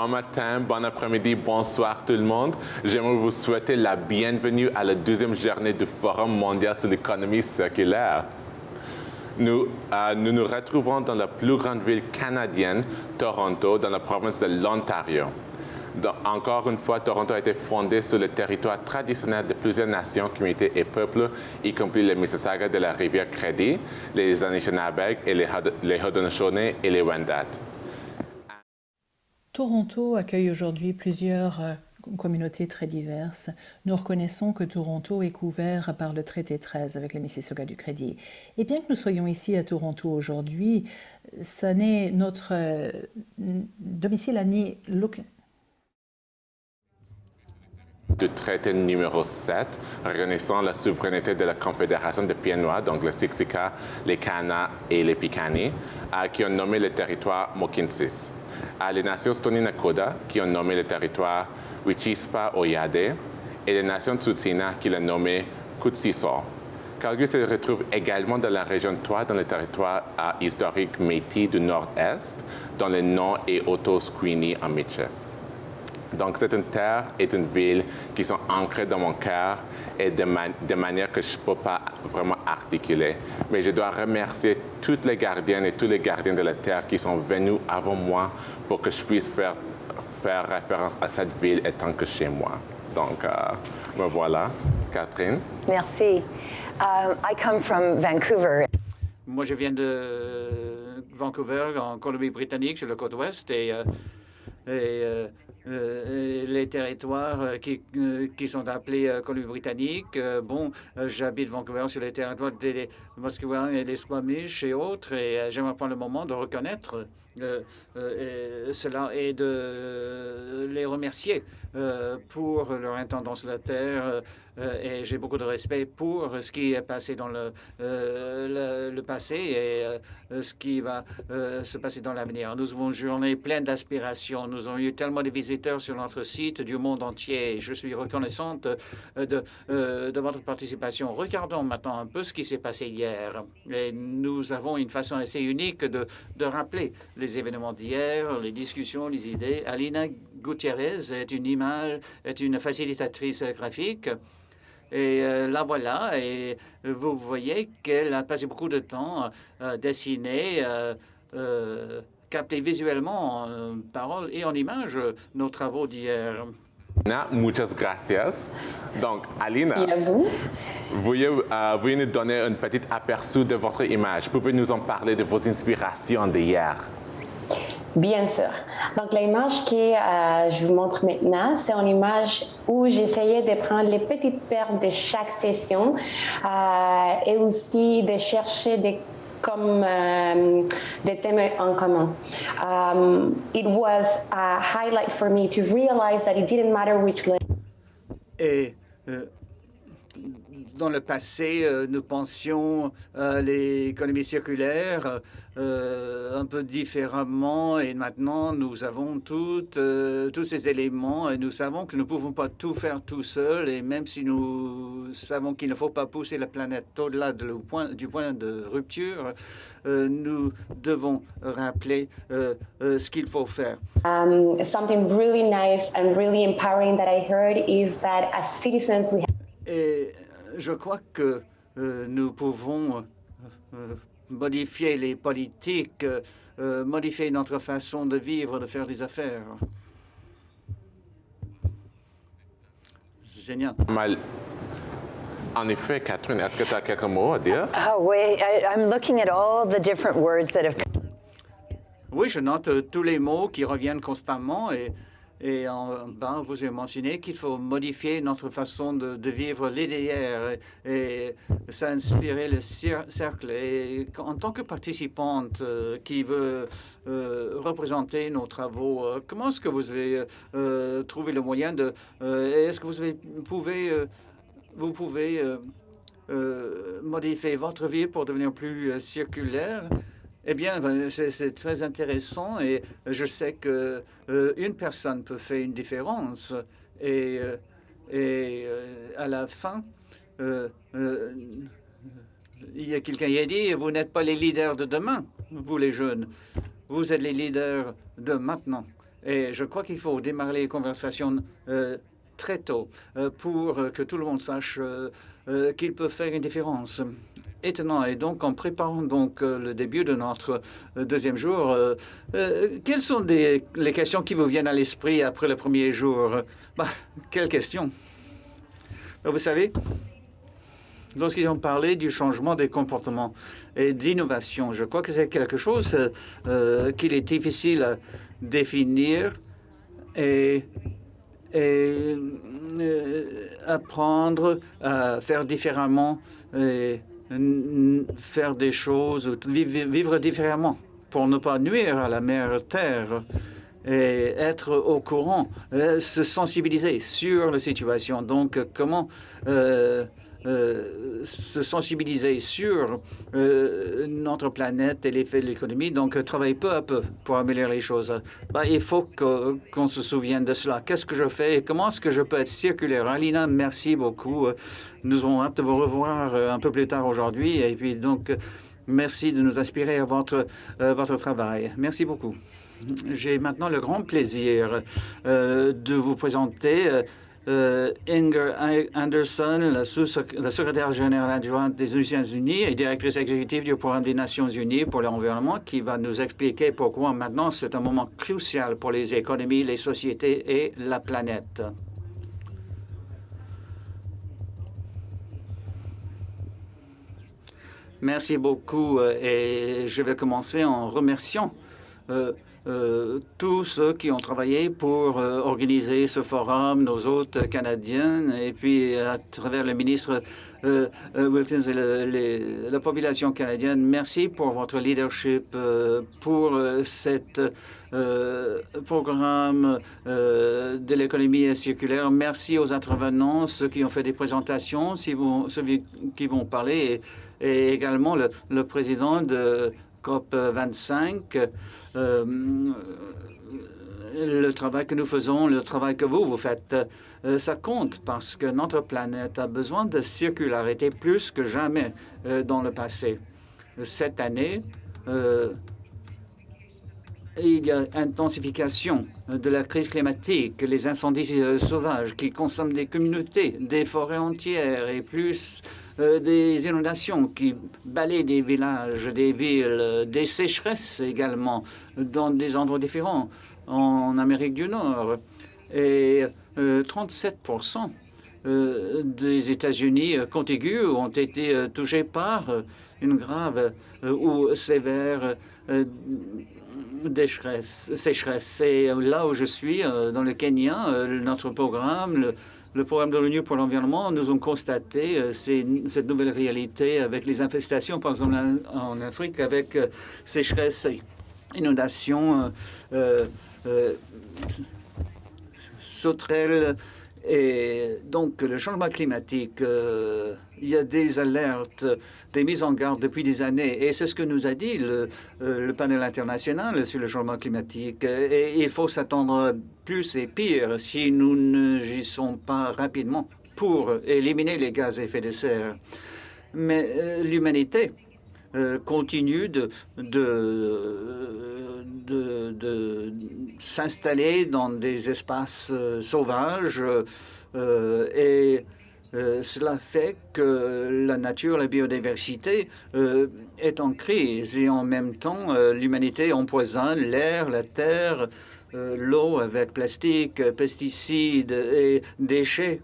Bon matin, bon après-midi, bonsoir tout le monde. J'aimerais vous souhaiter la bienvenue à la deuxième journée du Forum mondial sur l'économie circulaire. Nous, euh, nous retrouvons dans la plus grande ville canadienne, Toronto, dans la province de l'Ontario. Encore une fois, Toronto a été fondé sur le territoire traditionnel de plusieurs nations, communautés et peuples, y compris les Mississauga de la rivière Crédit, les Anishinaabe et les Haudenosaunee et les Wendat. Toronto accueille aujourd'hui plusieurs euh, communautés très diverses. Nous reconnaissons que Toronto est couvert par le traité 13 avec les Mississauga du Crédit. Et bien que nous soyons ici à Toronto aujourd'hui, ce n'est notre euh, domicile année du traité numéro 7, reconnaissant la souveraineté de la Confédération des Pieds-Noirs, donc le Siksika, les Kana et les Piikani, qui ont nommé le territoire Mokinsis. À les nations Stoney Nakoda, qui ont nommé le territoire Wichispa Oyade, et les nations Tsutsina, qui l'ont nommé Kutsiso. Calgary se retrouve également dans la région 3, dans le territoire historique Métis du nord-est, dont le nom est Otto-Squeenie en Michel. Donc, c'est une terre et une ville qui sont ancrées dans mon cœur et de, manière que je ne peux pas vraiment articuler. Mais je dois remercier toutes les gardiennes et tous les gardiens de la terre qui sont venus avant moi pour que je puisse faire, faire référence à cette ville étant que chez moi. Donc, euh, me voilà. Catherine? Merci. Uh, I come from Vancouver. Moi, je viens de Vancouver, en Colombie-Britannique, sur le côte ouest, et, euh, et euh, les territoires euh, qui, euh, qui sont appelés Colombie-Britannique. bon, j'habite Vancouver sur les territoires des Musqueam et des Squamish et autres, et j'aimerais prendre le moment de reconnaître cela et de les remercier pour leur intendance sur la terre. et j'ai beaucoup de respect pour ce qui est passé dans le, le, passé et ce qui va se passer dans l'avenir. Nous avons une journée pleine d'aspirations. Nous avons eu tellement de visites sur notre site du monde entier. Je suis reconnaissante euh, de, euh, de votre participation. Regardons maintenant un peu ce qui s'est passé hier. Et nous avons une façon assez unique de, de rappeler les événements d'hier, les discussions, les idées. Alina Gutiérrez est une image, est une facilitatrice graphique. Et euh, la voilà, et vous voyez qu'elle a passé beaucoup de temps à dessiner capter visuellement en euh, parole et en image nos travaux d'hier. Muchas gracias. Donc, Alina, vous. Veuillez, euh, nous donner un petit aperçu de votre image. Pouvez nous en parler de vos inspirations d'hier? Bien sûr. Donc, l'image que euh, je vous montre maintenant, c'est une image où j'essayais de prendre les petites perles de chaque session et aussi de chercher des comme euh, en commun. Um, it was a highlight for me to realize that it didn't matter euh, dans le passé, euh, nous pensions à l'économie circulaire euh, un peu différemment et maintenant nous avons toutes, euh, tous ces éléments et nous savons que nous ne pouvons pas tout faire tout seul et même si nous savons qu'il ne faut pas pousser la planète au-delà du point de rupture, nous devons rappeler ce qu'il faut faire. Um, something really nice and really empowering that I heard is that as citizens we et je crois que euh, nous pouvons euh, modifier les politiques, euh, modifier notre façon de vivre, de faire des affaires. Génial. Mal. En effet, Catherine, est-ce que tu as quelques mots à dire? Ah oui, I'm looking at all the different words that have... Oui, je note tous les mots qui reviennent constamment et et en bas, vous avez mentionné qu'il faut modifier notre façon de, vivre l'IDR et, ça inspirer le cercle. Et en tant que participante euh, qui veut euh, représenter nos travaux, euh, comment est-ce que vous avez trouvé le moyen de... est-ce que vous pouvez, vous pouvez modifier votre vie pour devenir plus circulaire? Eh bien, ben, c'est très intéressant et je sais que euh, une personne peut faire une différence. Et, euh, euh, à la fin, il y a quelqu'un qui a dit, vous n'êtes pas les leaders de demain, vous les jeunes. Vous êtes les leaders de maintenant. Et je crois qu'il faut démarrer les conversations très tôt pour que tout le monde sache qu'il peut faire une différence étonnant. Et donc, en préparant donc le début de notre deuxième jour, quelles sont les questions qui vous viennent à l'esprit après le premier jour? Bah, Quelles questions Vous savez, lorsqu'ils ont parlé du changement des comportements et d'innovation, je crois que c'est quelque chose euh, qu'il est difficile à définir et, et euh, apprendre à faire différemment faire des choses, vivre, différemment pour ne pas nuire à la mère Terre et être au courant, euh, se sensibiliser sur la situation. Donc, comment euh, euh, se sensibiliser sur euh, notre planète et l'effet de l'économie. Donc, travailler peu à peu pour améliorer les choses. Bah, il faut qu'on se souvienne de cela. Qu'est-ce que je fais et comment est-ce que je peux être circulaire? Alina, merci beaucoup. Nous avons hâte de vous revoir un peu plus tard aujourd'hui. Et puis, donc, merci de nous inspirer à votre, votre travail. Merci beaucoup. J'ai maintenant le grand plaisir de vous présenter euh, Inger Anderson, la, secrétaire générale adjointe des Nations Unies et directrice exécutive du programme des Nations Unies pour l'environnement, qui va nous expliquer pourquoi maintenant c'est un moment crucial pour les économies, les sociétés et la planète. Merci beaucoup euh, et je vais commencer en remerciant euh, euh, tous ceux qui ont travaillé pour euh, organiser ce forum, nos hôtes canadiens, et puis à travers le ministre euh, Wilkins et la population canadienne. Merci pour votre leadership, pour cet programme de l'économie circulaire. Merci aux intervenants, ceux qui ont fait des présentations, ceux qui vont parler, et, également le, le président de COP25 euh, le travail que nous faisons, le travail que vous, vous faites, euh, ça compte parce que notre planète a besoin de circularité plus que jamais euh, dans le passé. Cette année, il y a intensification de la crise climatique, les incendies sauvages qui consomment des communautés, des forêts entières et plus euh, des inondations qui balaient des villages, des villes, des sécheresses également dans des endroits différents en Amérique du Nord. Et 37 euh, euh, des États-Unis contigus ont été touchés par une grave ou sévère sécheresse. Et là où je suis, dans le Kenya, notre programme, le programme de l'ONU pour l'environnement, nous avons constaté euh, cette nouvelle réalité avec les infestations, par exemple en, Afrique, avec euh, sécheresse, inondations, euh, sauterelles, et donc, le changement climatique, euh, il y a des alertes, des mises en garde depuis des années. Et c'est ce que nous a dit le, euh, panel international sur le changement climatique. Et il faut s'attendre plus et pire si nous n'agissons pas rapidement pour éliminer les gaz à effet de serre. Mais euh, l'humanité continue de, s'installer dans des espaces euh, sauvages euh, et euh, cela fait que la nature, la biodiversité est en crise et en même temps l'humanité empoisonne l'air, la terre, l'eau avec plastique, pesticides et déchets.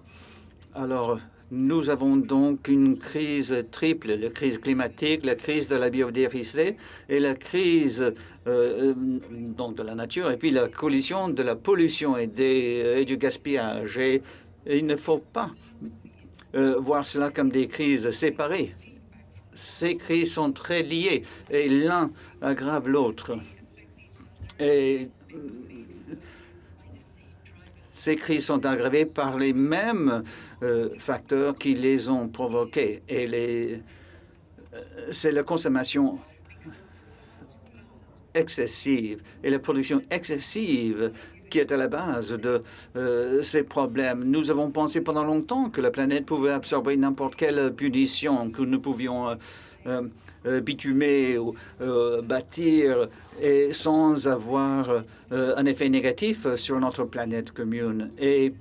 Alors, nous avons donc une crise triple, la crise climatique, la crise de la biodiversité et la crise euh, donc de la nature, et puis la collision de la pollution et, des, du gaspillage. Et, il ne faut pas euh, voir cela comme des crises séparées. Ces crises sont très liées et l'un aggrave l'autre. Ces crises sont aggravées par les mêmes euh, facteurs qui les ont provoquées. Et euh, c'est la consommation excessive et la production excessive qui est à la base de ces problèmes. Nous avons pensé pendant longtemps que la planète pouvait absorber n'importe quelle punition, que nous pouvions bitumer ou bâtir et sans avoir un effet négatif sur notre planète commune. Et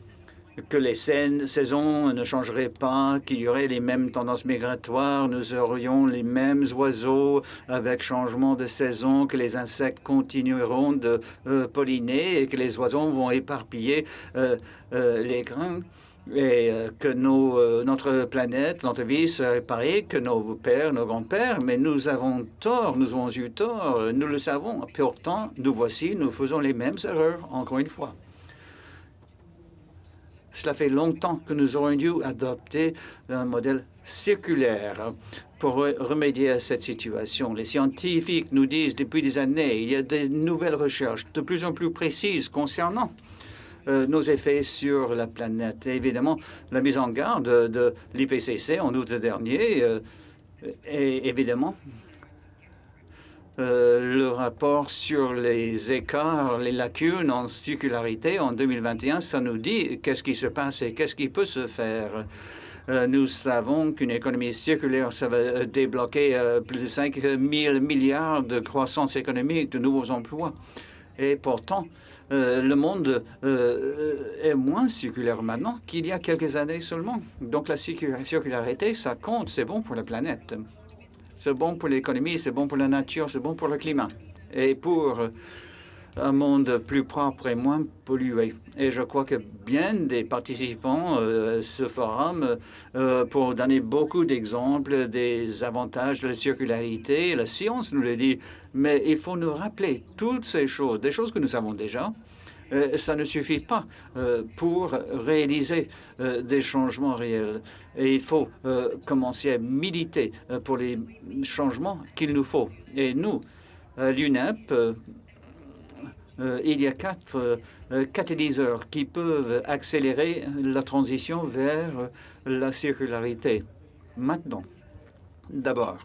que les saisons ne changeraient pas, qu'il y aurait les mêmes tendances migratoires, nous aurions les mêmes oiseaux avec changement de saison, que les insectes continueront de euh, polliner et que les oiseaux vont éparpiller euh, euh, les grains et que nos, notre planète, notre vie serait pareille que nos pères, nos grands-pères, mais nous avons tort, nous avons eu tort, nous le savons. Pourtant, nous voici, nous faisons les mêmes erreurs, encore une fois. Cela fait longtemps que nous aurions dû adopter un modèle circulaire pour remédier à cette situation. Les scientifiques nous disent depuis des années, il y a de nouvelles recherches de plus en plus précises concernant euh, nos effets sur la planète. évidemment, la mise en garde de l'IPCC en août dernier euh, est évidemment euh, le rapport sur les écarts, les lacunes en circularité en 2021, ça nous dit qu'est-ce qui se passe et qu'est-ce qui peut se faire. Euh, nous savons qu'une économie circulaire, ça va débloquer euh, plus de 5 000 milliards de croissance économique, de nouveaux emplois. Et pourtant, le monde est moins circulaire maintenant qu'il y a quelques années seulement. Donc la circularité, ça compte, c'est bon pour la planète. C'est bon pour l'économie, c'est bon pour la nature, c'est bon pour le climat. Et pour un monde plus propre et moins pollué. Et je crois que bien des participants euh, à ce forum euh, pour donner beaucoup d'exemples des avantages de la circularité. La science nous le dit, mais il faut nous rappeler toutes ces choses, des choses que nous savons déjà, euh, ça ne suffit pas euh, pour réaliser euh, des changements réels. Et il faut commencer à militer pour les changements qu'il nous faut. Et nous, à l'UNEP, il y a quatre catalyseurs qui peuvent accélérer la transition vers la circularité. Maintenant, d'abord,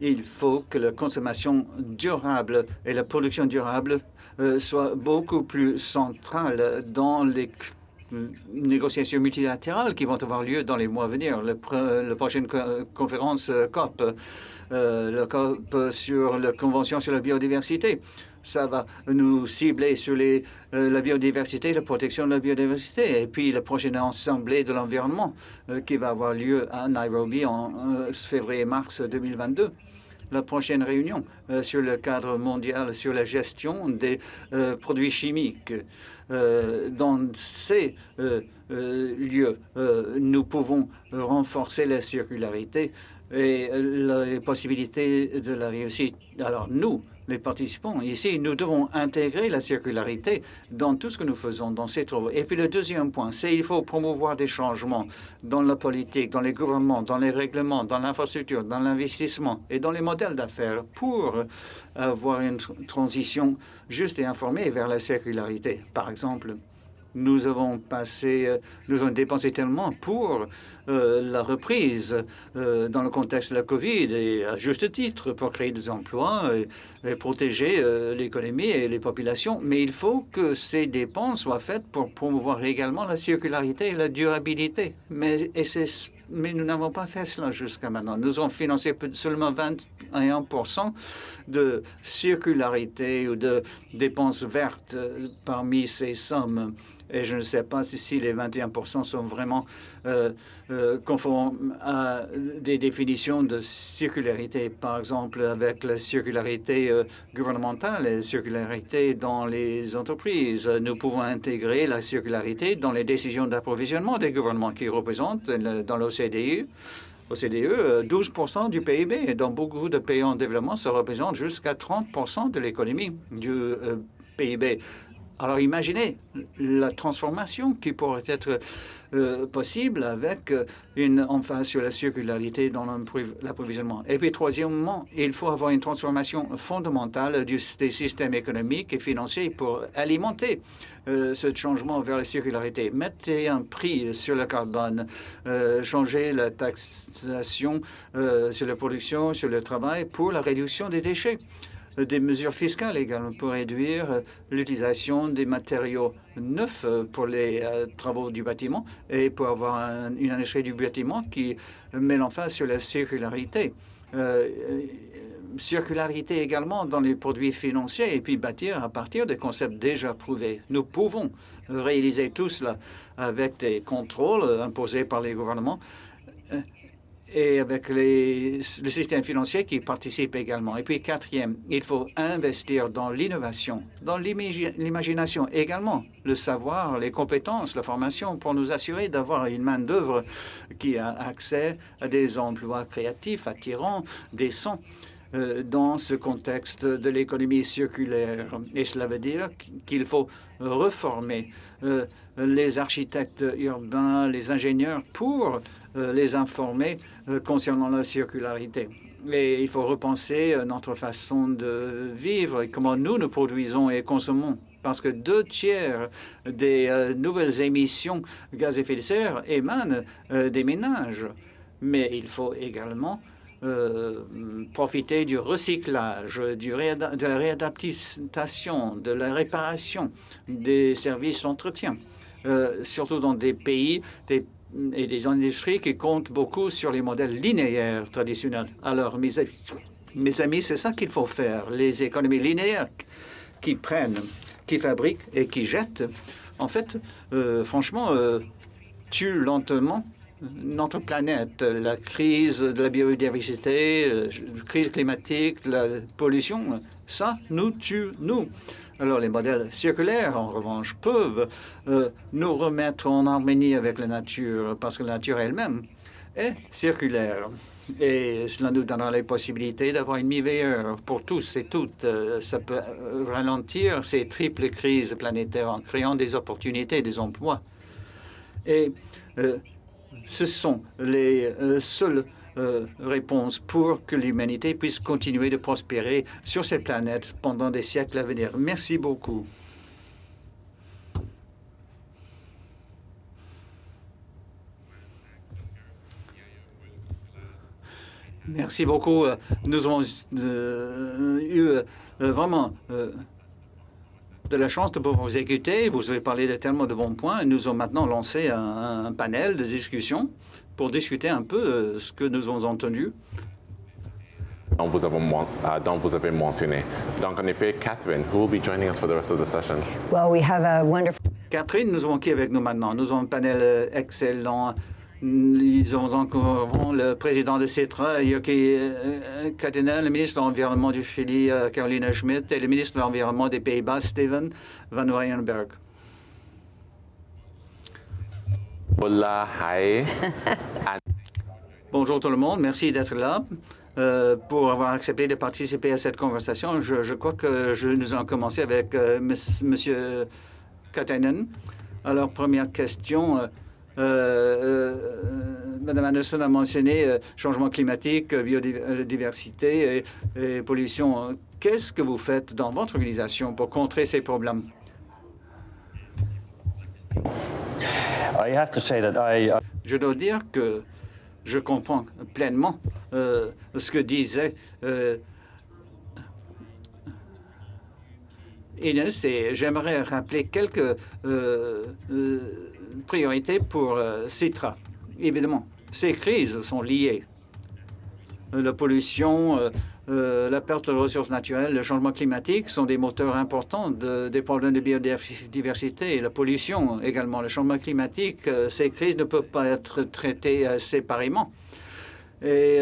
il faut que la consommation durable et la production durable euh, soient beaucoup plus centrales dans les négociations multilatérales qui vont avoir lieu dans les mois à venir. La prochaine conférence euh, COP, euh, le COP sur la Convention sur la biodiversité, ça va nous cibler sur les, la biodiversité, la protection de la biodiversité. Et puis la prochaine Assemblée de l'environnement qui va avoir lieu à Nairobi en février-mars 2022 la prochaine réunion euh, sur le cadre mondial sur la gestion des euh, produits chimiques. Euh, dans ces lieux, nous pouvons renforcer la circularité et les possibilités de la réussite. Alors nous, les participants. Ici, nous devons intégrer la circularité dans tout ce que nous faisons dans ces travaux. Et puis le deuxième point, c'est qu'il faut promouvoir des changements dans la politique, dans les gouvernements, dans les règlements, dans l'infrastructure, dans l'investissement et dans les modèles d'affaires pour avoir une transition juste et informée vers la circularité. Par exemple, nous avons passé, euh, nous avons dépensé tellement pour euh, la reprise euh, dans le contexte de la Covid et à juste titre pour créer des emplois et, protéger l'économie et les populations. Mais il faut que ces dépenses soient faites pour promouvoir également la circularité et la durabilité. Mais, et mais nous n'avons pas fait cela jusqu'à maintenant. Nous avons financé seulement 21 de circularité ou de dépenses vertes parmi ces sommes. Et je ne sais pas si, les 21 sont vraiment euh, euh, conformes à des définitions de circularité, par exemple avec la circularité euh, gouvernementale et la circularité dans les entreprises. Nous pouvons intégrer la circularité dans les décisions d'approvisionnement des gouvernements qui représentent dans l'OCDE. OCDE, 12% du PIB. Dans beaucoup de pays en développement, ça représente jusqu'à 30 de l'économie du PIB. Alors imaginez la transformation qui pourrait être euh, possible avec euh, une emphase sur la circularité dans l'approvisionnement. Et puis troisièmement, il faut avoir une transformation fondamentale des systèmes économiques et financiers pour alimenter euh, ce changement vers la circularité. Mettez un prix sur le carbone, changer la taxation sur la production, sur le travail pour la réduction des déchets. Des mesures fiscales également pour réduire l'utilisation des matériaux neufs pour les travaux du bâtiment et pour avoir une industrie du bâtiment qui met l'emphase sur la circularité circularité également dans les produits financiers et puis bâtir à partir des concepts déjà prouvés. Nous pouvons réaliser tout cela avec des contrôles imposés par les gouvernements euh, et avec le système financier qui participe également. Et puis quatrième, il faut investir dans l'innovation, dans l'imagination également, le savoir, les compétences, la formation pour nous assurer d'avoir une main-d'œuvre qui a accès à des emplois créatifs, attirants, décents. Euh, dans ce contexte de l'économie circulaire. Et cela veut dire qu'il faut reformer euh, les architectes urbains, les ingénieurs pour les informer concernant la circularité. Et il faut repenser notre façon de vivre et comment nous nous produisons et consommons parce que deux tiers des nouvelles émissions de gaz à effet de serre émanent des ménages. Mais il faut également euh, profiter du recyclage, de la réadaptation, de la réparation des services d'entretien, euh, surtout dans des pays et des industries qui comptent beaucoup sur les modèles linéaires traditionnels. Alors, mes, mes amis, c'est ça qu'il faut faire. Les économies linéaires qui prennent, qui fabriquent et qui jettent, en fait, euh, franchement, tuent lentement notre planète, la crise de la biodiversité, la euh, crise climatique, la pollution, ça nous tue, nous. Alors les modèles circulaires, en revanche, peuvent euh, nous remettre en harmonie avec la nature, parce que la nature elle-même est circulaire. Et cela nous donnera les possibilités d'avoir une vie meilleure pour tous et toutes. Euh, ça peut ralentir ces triples crises planétaires en créant des opportunités, des emplois. Et ce sont les euh, seules euh, réponses pour que l'humanité puisse continuer de prospérer sur cette planète pendant des siècles à venir. Merci beaucoup. Merci beaucoup. Nous avons euh, eu vraiment de la chance de pouvoir vous écouter. Vous avez parlé de tellement de bons points. Nous avons maintenant lancé un, panel de discussion pour discuter un peu euh, ce que nous avons entendu. Dont vous, avez, euh, dont vous avez mentionné. Donc, en effet, Catherine, who will be joining us for the rest of the session? Well, we have a wonderful... Catherine, nous avons qui avec nous maintenant? Nous avons un panel euh, excellent ils ont encore le président de CETRA, Yoki euh, Katena, le ministre de l'Environnement du Chili, euh, Carolina Schmidt, et le ministre de l'Environnement des Pays-Bas, Steven Van Weyenberg. Bonjour tout le monde, merci d'être là. Euh, pour avoir accepté de participer à cette conversation. Je, crois que je, nous allons commencer avec M. Monsieur Katainen. Alors, première question. Euh, euh, Madame Anderson a mentionné euh, changement climatique, biodiversité et, pollution. Qu'est-ce que vous faites dans votre organisation pour contrer ces problèmes? Je dois dire que je comprends pleinement ce que disait Inès et j'aimerais rappeler quelques priorité pour euh, Citra. Évidemment, ces crises sont liées. La pollution, euh, euh, la perte de ressources naturelles, le changement climatique sont des moteurs importants des problèmes de biodiversité et la pollution également. Le changement climatique, ces crises ne peuvent pas être traitées séparément. Et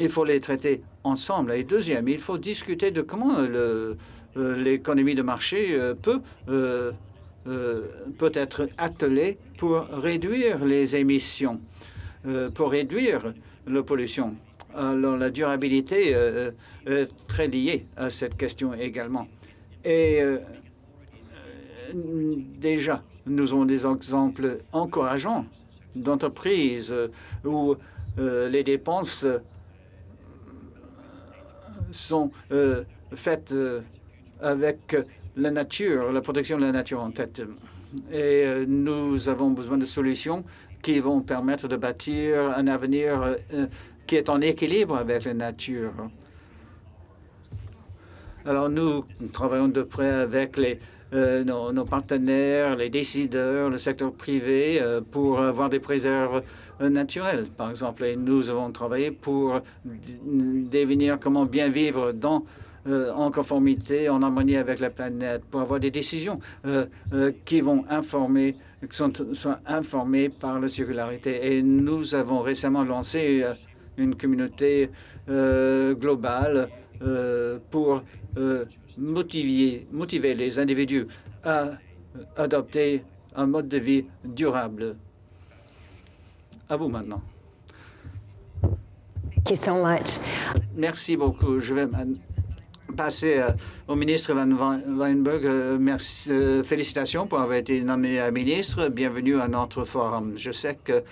il faut les traiter ensemble. Et deuxième, il faut discuter de comment l'économie de marché peut euh, peut être attelé pour réduire les émissions, euh, pour réduire la pollution. Alors, la durabilité euh, est très liée à cette question également. Et déjà, nous avons des exemples encourageants d'entreprises où les dépenses sont faites avec la nature, la protection de la nature en tête. Et euh, nous avons besoin de solutions qui vont permettre de bâtir un avenir euh, qui est en équilibre avec la nature. Alors nous travaillons de près avec euh, nos, partenaires, les décideurs, le secteur privé euh, pour avoir des préserves euh, naturelles, par exemple. Et nous avons travaillé pour définir comment bien vivre en conformité, en harmonie avec la planète, pour avoir des décisions qui vont informer, qui sont, informées par la circularité. Et nous avons récemment lancé une communauté globale pour motiver, motiver les individus à adopter un mode de vie durable. À vous maintenant. Thank you so much. Merci beaucoup. Je vais passer euh, au ministre Van Weinberg. Euh, merci, euh, félicitations pour avoir été nommé ministre. Bienvenue à notre forum. Je sais que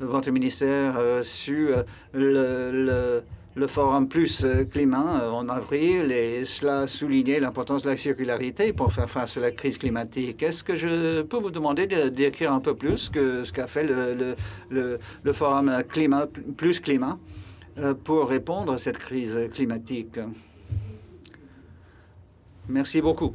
votre ministère a su le, le le Forum Plus euh, Climat euh, en avril et cela soulignait l'importance de la circularité pour faire face à la crise climatique. Est-ce que je peux vous demander de décrire un peu plus que ce qu'a fait le, le, le, Forum Climat Plus Climat euh, pour répondre à cette crise climatique? Merci beaucoup.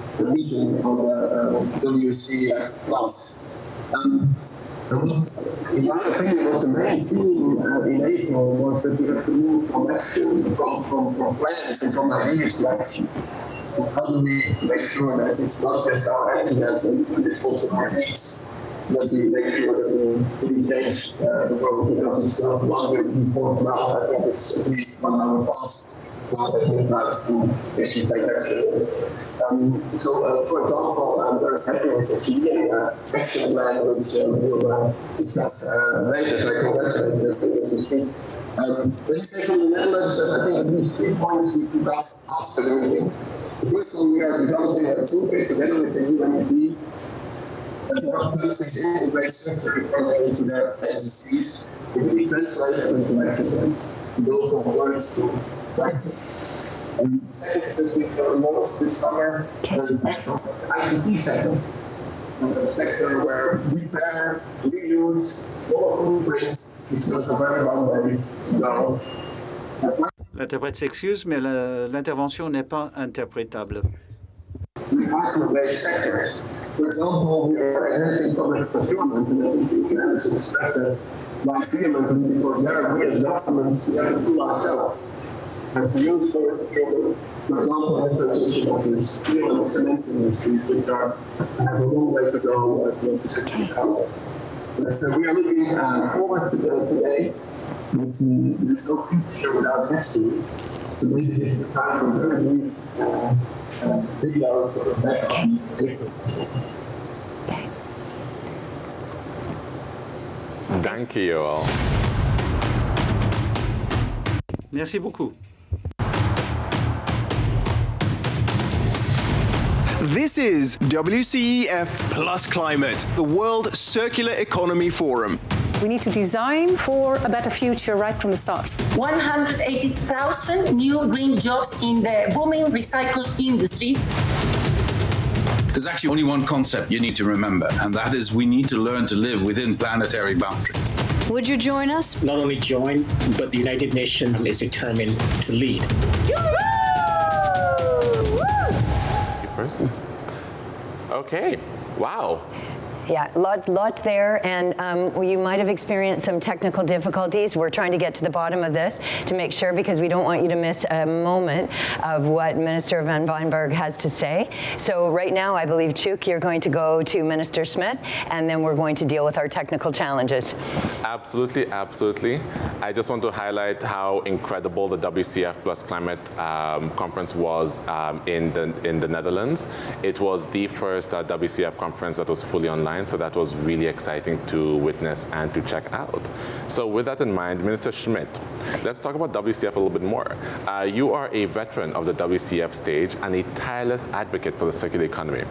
the region of the uh, WC plus. Um, in my opinion, was the main theme uh, in April was that we have to move from action, from, from, from plans and from ideas to action. How do we make sure that it's not just our ideas and it's also our deeds? That we make sure that we change uh, the world because it's not one week before tomorrow. I think it's at least one hour past to to action. Um, so, uh, for example, I'm very happy with the CDM uh, action plan, which uh, we'll uh, discuss uh, later, so I congratulate this week. Um, legislation Netherlands, uh, I think least three points we discussed after the meeting. First one, we are developing a toolkit together with the UNEP that countries integrate circular economy into their agencies. We really translate it into words to practice. And the second is that we launched this summer the ICT sector, a sector where repair, reuse, small footprint is still a very long way to go. L'interprète s'excuse, mais l'intervention n'est pas interprétable. We microwave sectors. For example, we are enhancing public procurement, and I think we can express that by vehemently because there we as governments we have to do ourselves have used for. For example, the of the steel and cement industries, which are have a long way to go uh, to second power. So we are looking uh, forward to the, today, but uh, there's no future without history. So maybe this is the time for a very brief uh, uh, video for back on April. Thank you all. Merci beaucoup. This is WCEF Plus Climate, the World Circular Economy Forum. We need to design for a better future right from the start. 180,000 new green jobs in the booming recycle industry. There's actually only one concept you need to remember, and that is we need to learn to live within planetary boundaries. Would you join us? Not only join, but the United Nations is determined to lead. You first? Hmm. Okay. Wow. Yeah, lots, lots there, and um, you might have experienced some technical difficulties. We're trying to get to the bottom of this to make sure, because we don't want you to miss a moment of what Minister Van Weinberg has to say. So right now, I believe, Chuk, you're going to go to Minister Smith, and then we're going to deal with our technical challenges. Absolutely, absolutely. I just want to highlight how incredible the WCF Plus Climate um, Conference was um, in, the, in the Netherlands. It was the first uh, WCF conference that was fully online Alliance, so that was really exciting to witness and to check out. So with that in mind, Minister Schmidt, let's talk about WCF a little bit more. Uh, you are a veteran of the WCF stage and a tireless advocate for the circular economy.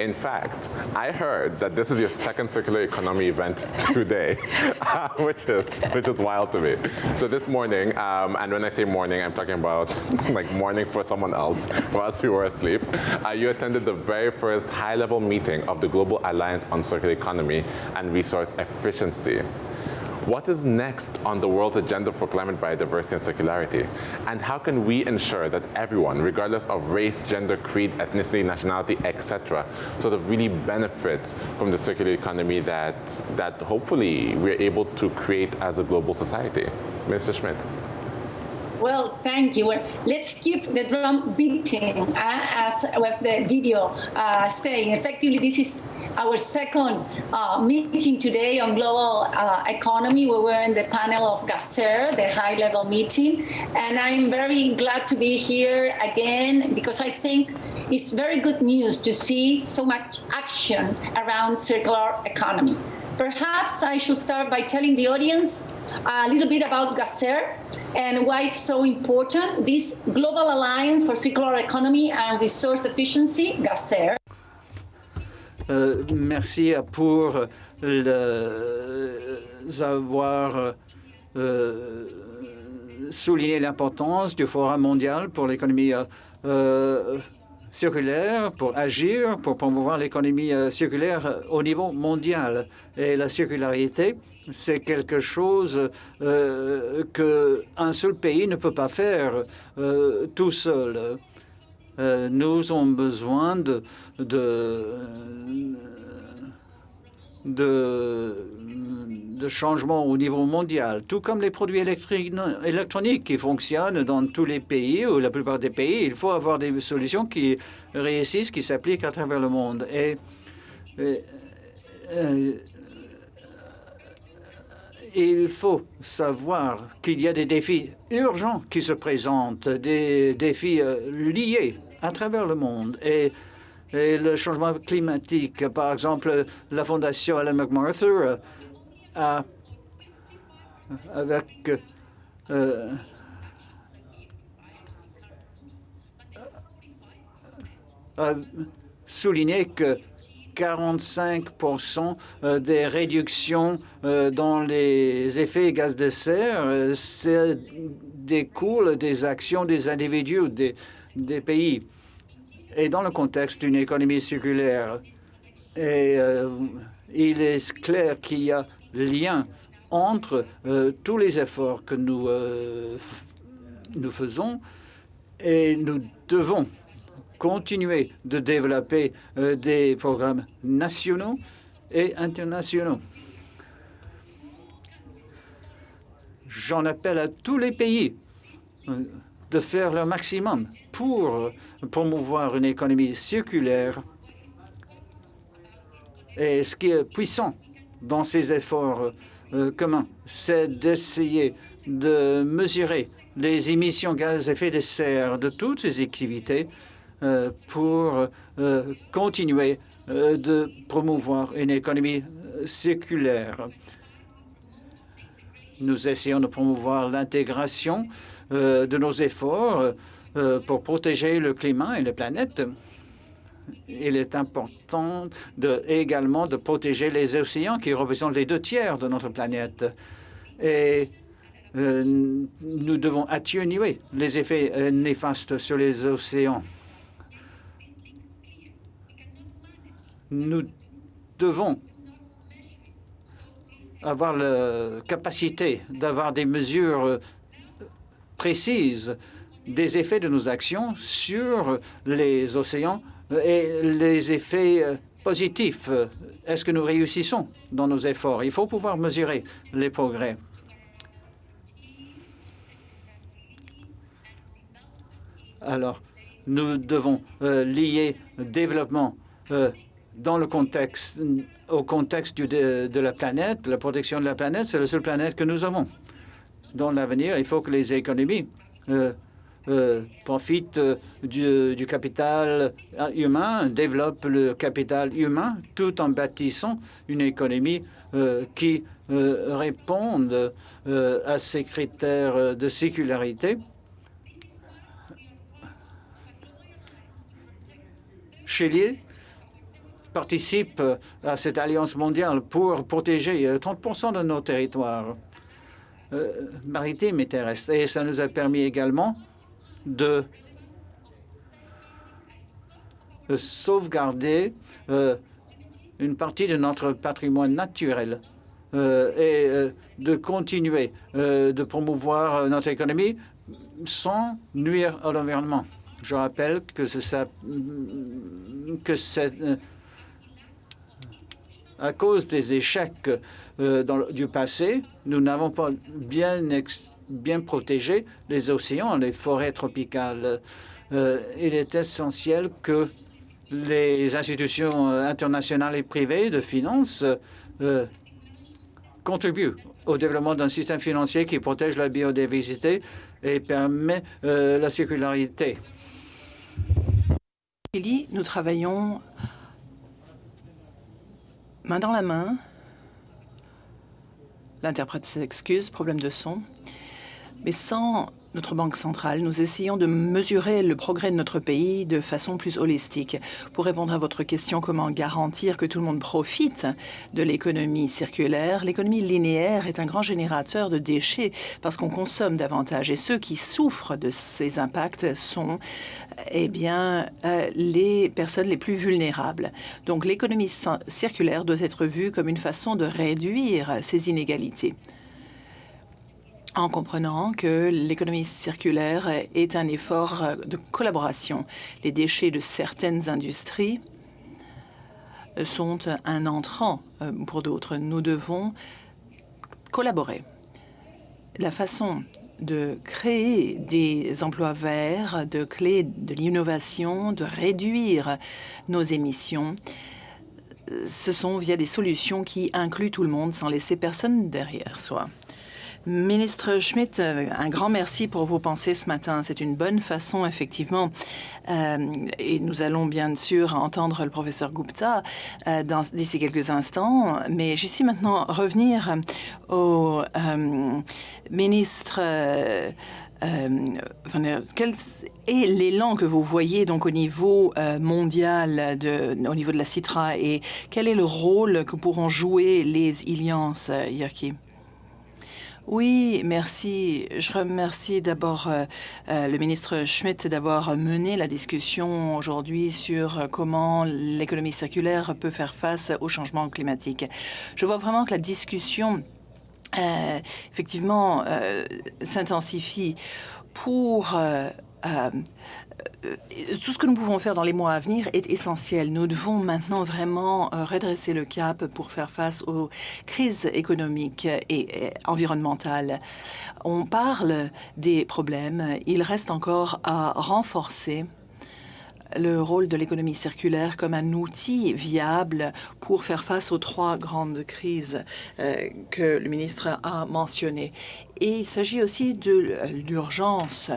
In fact, I heard that this is your second circular economy event today, which is which is wild to me. So this morning, um, and when I say morning, I'm talking about like morning for someone else, for us who were asleep. Uh, you attended the very first high-level meeting of the Global Alliance on Circular Economy and Resource Efficiency. What is next on the world's agenda for climate biodiversity and circularity? And how can we ensure that everyone, regardless of race, gender, creed, ethnicity, nationality, etc., sort of really benefits from the circular economy that, that hopefully we're able to create as a global society? Minister Schmidt. Well, thank you. Well, let's keep the drum beating, uh, as was the video uh, saying. Effectively, this is our second uh, meeting today on global uh, economy. We were in the panel of GACER, the high-level meeting, and I'm very glad to be here again because I think it's very good news to see so much action around circular economy. Perhaps I should start by telling the audience a little bit about GACER and why it's so important. This Global Alliance for Circular Economy and Resource Efficiency, GACER. Euh, merci pour le, avoir euh, souligné l'importance du Forum mondial pour l'économie euh, circulaire pour agir, pour promouvoir l'économie euh, circulaire euh, au niveau mondial. Et la circularité, c'est quelque chose euh, qu'un seul pays ne peut pas faire euh, tout seul. Nous avons besoin de, de de changement au niveau mondial, tout comme les produits électroniques qui fonctionnent dans tous les pays ou la plupart des pays. Il faut avoir des solutions qui réussissent, qui s'appliquent à travers le monde. Et, euh, il faut savoir qu'il y a des défis urgents qui se présentent, des défis euh, liés à travers le monde. Et, et, le changement climatique, par exemple, la Fondation Ellen MacArthur a, avec euh, a souligné que 45% euh, des réductions euh, dans les effets gaz de serre euh, découlent des actions des individus des pays. Et dans le contexte d'une économie circulaire, et, il est clair qu'il y a lien entre euh, tous les efforts que nous, euh, nous faisons et nous devons continuer de développer euh, des programmes nationaux et internationaux. J'en appelle à tous les pays de faire leur maximum pour promouvoir une économie circulaire. Et ce qui est puissant dans ces efforts euh, communs, c'est d'essayer de mesurer les émissions gaz à effet de serre de toutes ces activités euh, pour euh, continuer de promouvoir une économie circulaire. Nous essayons de promouvoir l'intégration de nos efforts pour protéger le climat et la planète il est important également de protéger les océans qui représentent les deux tiers de notre planète. Et euh, nous devons atténuer les effets euh, néfastes sur les océans. Nous devons avoir la capacité d'avoir des mesures euh, précises des effets de nos actions sur les océans et les effets euh, positifs. Est-ce que nous réussissons dans nos efforts? Il faut pouvoir mesurer les progrès. Alors, nous devons euh, lier développement euh, dans le contexte, au contexte de, la planète. La protection de la planète, c'est la seule planète que nous avons. Dans l'avenir, il faut que les économies profite du, capital humain, développe le capital humain tout en bâtissant une économie qui réponde à ces critères de sécularité. Chilier participe à cette alliance mondiale pour protéger 30% de nos territoires maritimes et terrestres. Et ça nous a permis également de sauvegarder une partie de notre patrimoine naturel et de continuer de promouvoir notre économie sans nuire à l'environnement. Je rappelle que c'est que c'est à cause des échecs du passé, nous n'avons pas bien, bien protégé les océans, les forêts tropicales. il est essentiel que les institutions internationales et privées de finances contribuent au développement d'un système financier qui protège la biodiversité et permet la circularité. Nous travaillons main dans la main. L'interprète s'excuse, problème de son. Mais sans notre Banque centrale, nous essayons de mesurer le progrès de notre pays de façon plus holistique. Pour répondre à votre question, comment garantir que tout le monde profite de l'économie circulaire, l'économie linéaire est un grand générateur de déchets parce qu'on consomme davantage. Et ceux qui souffrent de ces impacts sont eh bien, euh, les personnes les plus vulnérables. Donc l'économie circulaire doit être vue comme une façon de réduire ces inégalités en comprenant que l'économie circulaire est un effort de collaboration. Les déchets de certaines industries sont un entrant euh, pour d'autres. Nous devons collaborer. La façon de créer des emplois verts, de créer de l'innovation, de réduire nos émissions, ce sont via des solutions qui incluent tout le monde sans laisser personne derrière soi. Ministre Schmidt, euh, un grand merci pour vos pensées ce matin. C'est une bonne façon, effectivement, euh, et nous allons bien sûr entendre le professeur Gupta euh, d'ici quelques instants, mais ici maintenant revenir au ministre quel est l'élan que vous voyez donc au niveau mondial, de, au niveau de la CITRA, et quel est le rôle que pourront jouer les Ilians, Yerki? Oui, merci. Je remercie d'abord euh, euh, le ministre Schmidt d'avoir mené la discussion aujourd'hui sur comment l'économie circulaire peut faire face au changement climatique. Je vois vraiment que la discussion, euh, effectivement, s'intensifie pour euh, tout ce que nous pouvons faire dans les mois à venir est essentiel. Nous devons maintenant vraiment euh, redresser le cap pour faire face aux crises économiques et environnementales. On parle des problèmes, il reste encore à renforcer le rôle de l'économie circulaire comme un outil viable pour faire face aux trois grandes crises euh, que le ministre a mentionnées. Et il s'agit aussi de l'urgence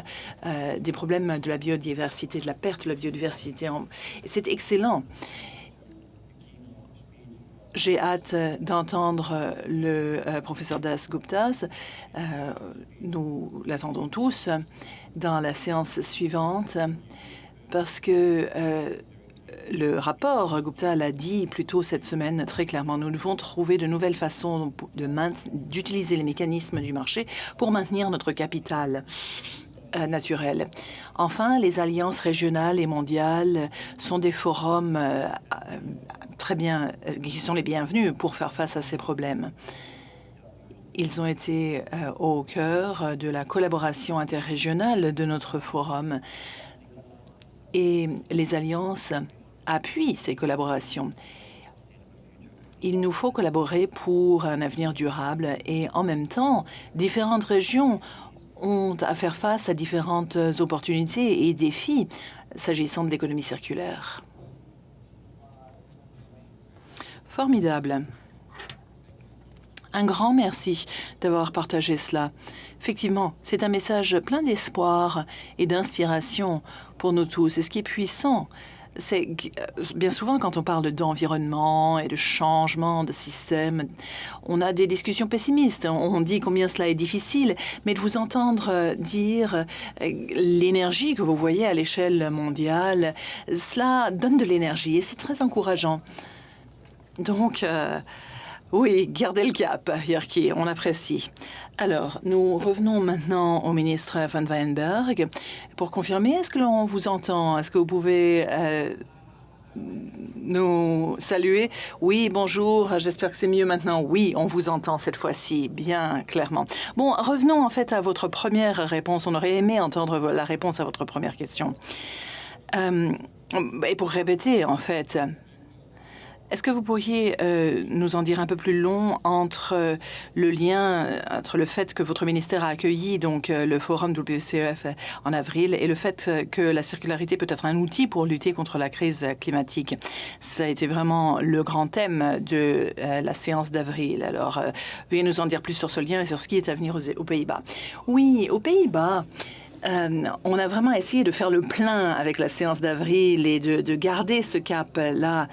euh, des problèmes de la biodiversité, de la perte de la biodiversité. C'est excellent. J'ai hâte d'entendre le euh, professeur Das Guptas. nous l'attendons tous dans la séance suivante parce que euh, le rapport Gupta l'a dit plus tôt cette semaine très clairement. Nous devons trouver de nouvelles façons d'utiliser les mécanismes du marché pour maintenir notre capital euh, naturel. Enfin, les alliances régionales et mondiales sont des forums euh, très bien, qui sont les bienvenus pour faire face à ces problèmes. Ils ont été au cœur de la collaboration interrégionale de notre forum et les alliances appuient ces collaborations. Il nous faut collaborer pour un avenir durable et en même temps, différentes régions ont à faire face à différentes opportunités et défis s'agissant de l'économie circulaire. Formidable. Un grand merci d'avoir partagé cela. Effectivement, c'est un message plein d'espoir et d'inspiration pour nous tous. Et ce qui est puissant, c'est euh, bien souvent quand on parle d'environnement et de changement de système, on a des discussions pessimistes. On dit combien cela est difficile, mais de vous entendre euh, dire euh, l'énergie que vous voyez à l'échelle mondiale, cela donne de l'énergie et c'est très encourageant. Donc, oui, gardez le cap, Yerki, on apprécie. Alors, nous revenons maintenant au ministre Van Weinberg. Pour confirmer, est-ce que l'on vous entend? Est-ce que vous pouvez euh, nous saluer? Oui, bonjour, j'espère que c'est mieux maintenant. Oui, on vous entend cette fois-ci, bien clairement. Bon, revenons en fait à votre première réponse. On aurait aimé entendre la réponse à votre première question. Euh, et pour répéter, en fait, est-ce que vous pourriez euh, nous en dire un peu plus long entre euh, le lien, entre le fait que votre ministère a accueilli donc euh, le forum WCEF en avril et le fait que la circularité peut être un outil pour lutter contre la crise climatique? Ça a été vraiment le grand thème de la séance d'avril. Alors, veuillez nous en dire plus sur ce lien et sur ce qui est à venir aux Pays-Bas. Oui, aux Pays-Bas. Euh, on a vraiment essayé de faire le plein avec la séance d'avril et de, garder ce cap-là.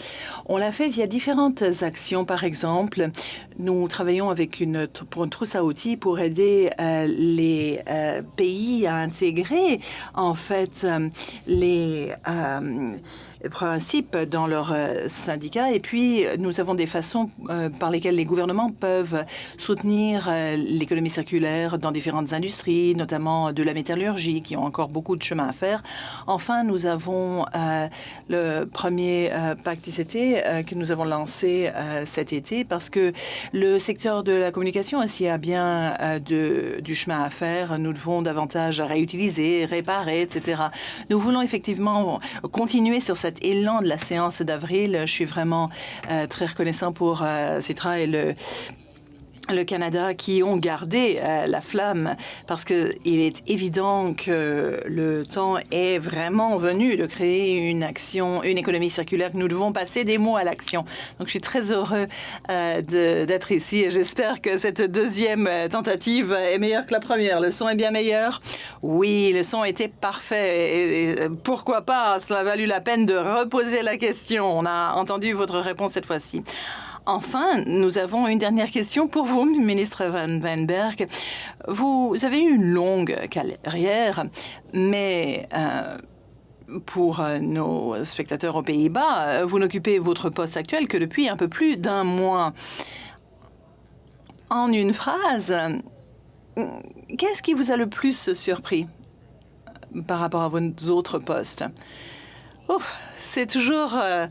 On l'a fait via différentes actions. Par exemple, nous travaillons avec une, pour une trousse à outils pour aider euh, les euh, pays à intégrer en fait les principes dans leur syndicat. Et puis, nous avons des façons par lesquelles les gouvernements peuvent soutenir l'économie circulaire dans différentes industries, notamment de la métallurgie qui ont encore beaucoup de chemin à faire. Enfin, nous avons euh, le premier euh, pacte ICT euh, que nous avons lancé cet été parce que le secteur de la communication aussi a bien de, du chemin à faire. Nous devons davantage réutiliser, réparer, etc. Nous voulons effectivement continuer sur élan de la séance d'avril. Je suis vraiment très reconnaissant pour Citra et le le Canada qui ont gardé euh, la flamme parce que il est évident que le temps est vraiment venu de créer une action, une économie circulaire. Nous devons passer des mots à l'action. Donc, je suis très heureux euh, d'être ici et j'espère que cette deuxième tentative est meilleure que la première. Le son est bien meilleur. Oui, le son était parfait. Pourquoi pas? Cela a valu la peine de reposer la question. On a entendu votre réponse cette fois-ci. Enfin, nous avons une dernière question pour vous, ministre Van Weinberg. Vous avez eu une longue carrière, mais... Euh, pour euh, nos spectateurs aux Pays-Bas, euh, vous n'occupez votre poste actuel que depuis un peu plus d'un mois. En une phrase, qu'est-ce qui vous a le plus surpris par rapport à vos autres postes? C'est toujours euh,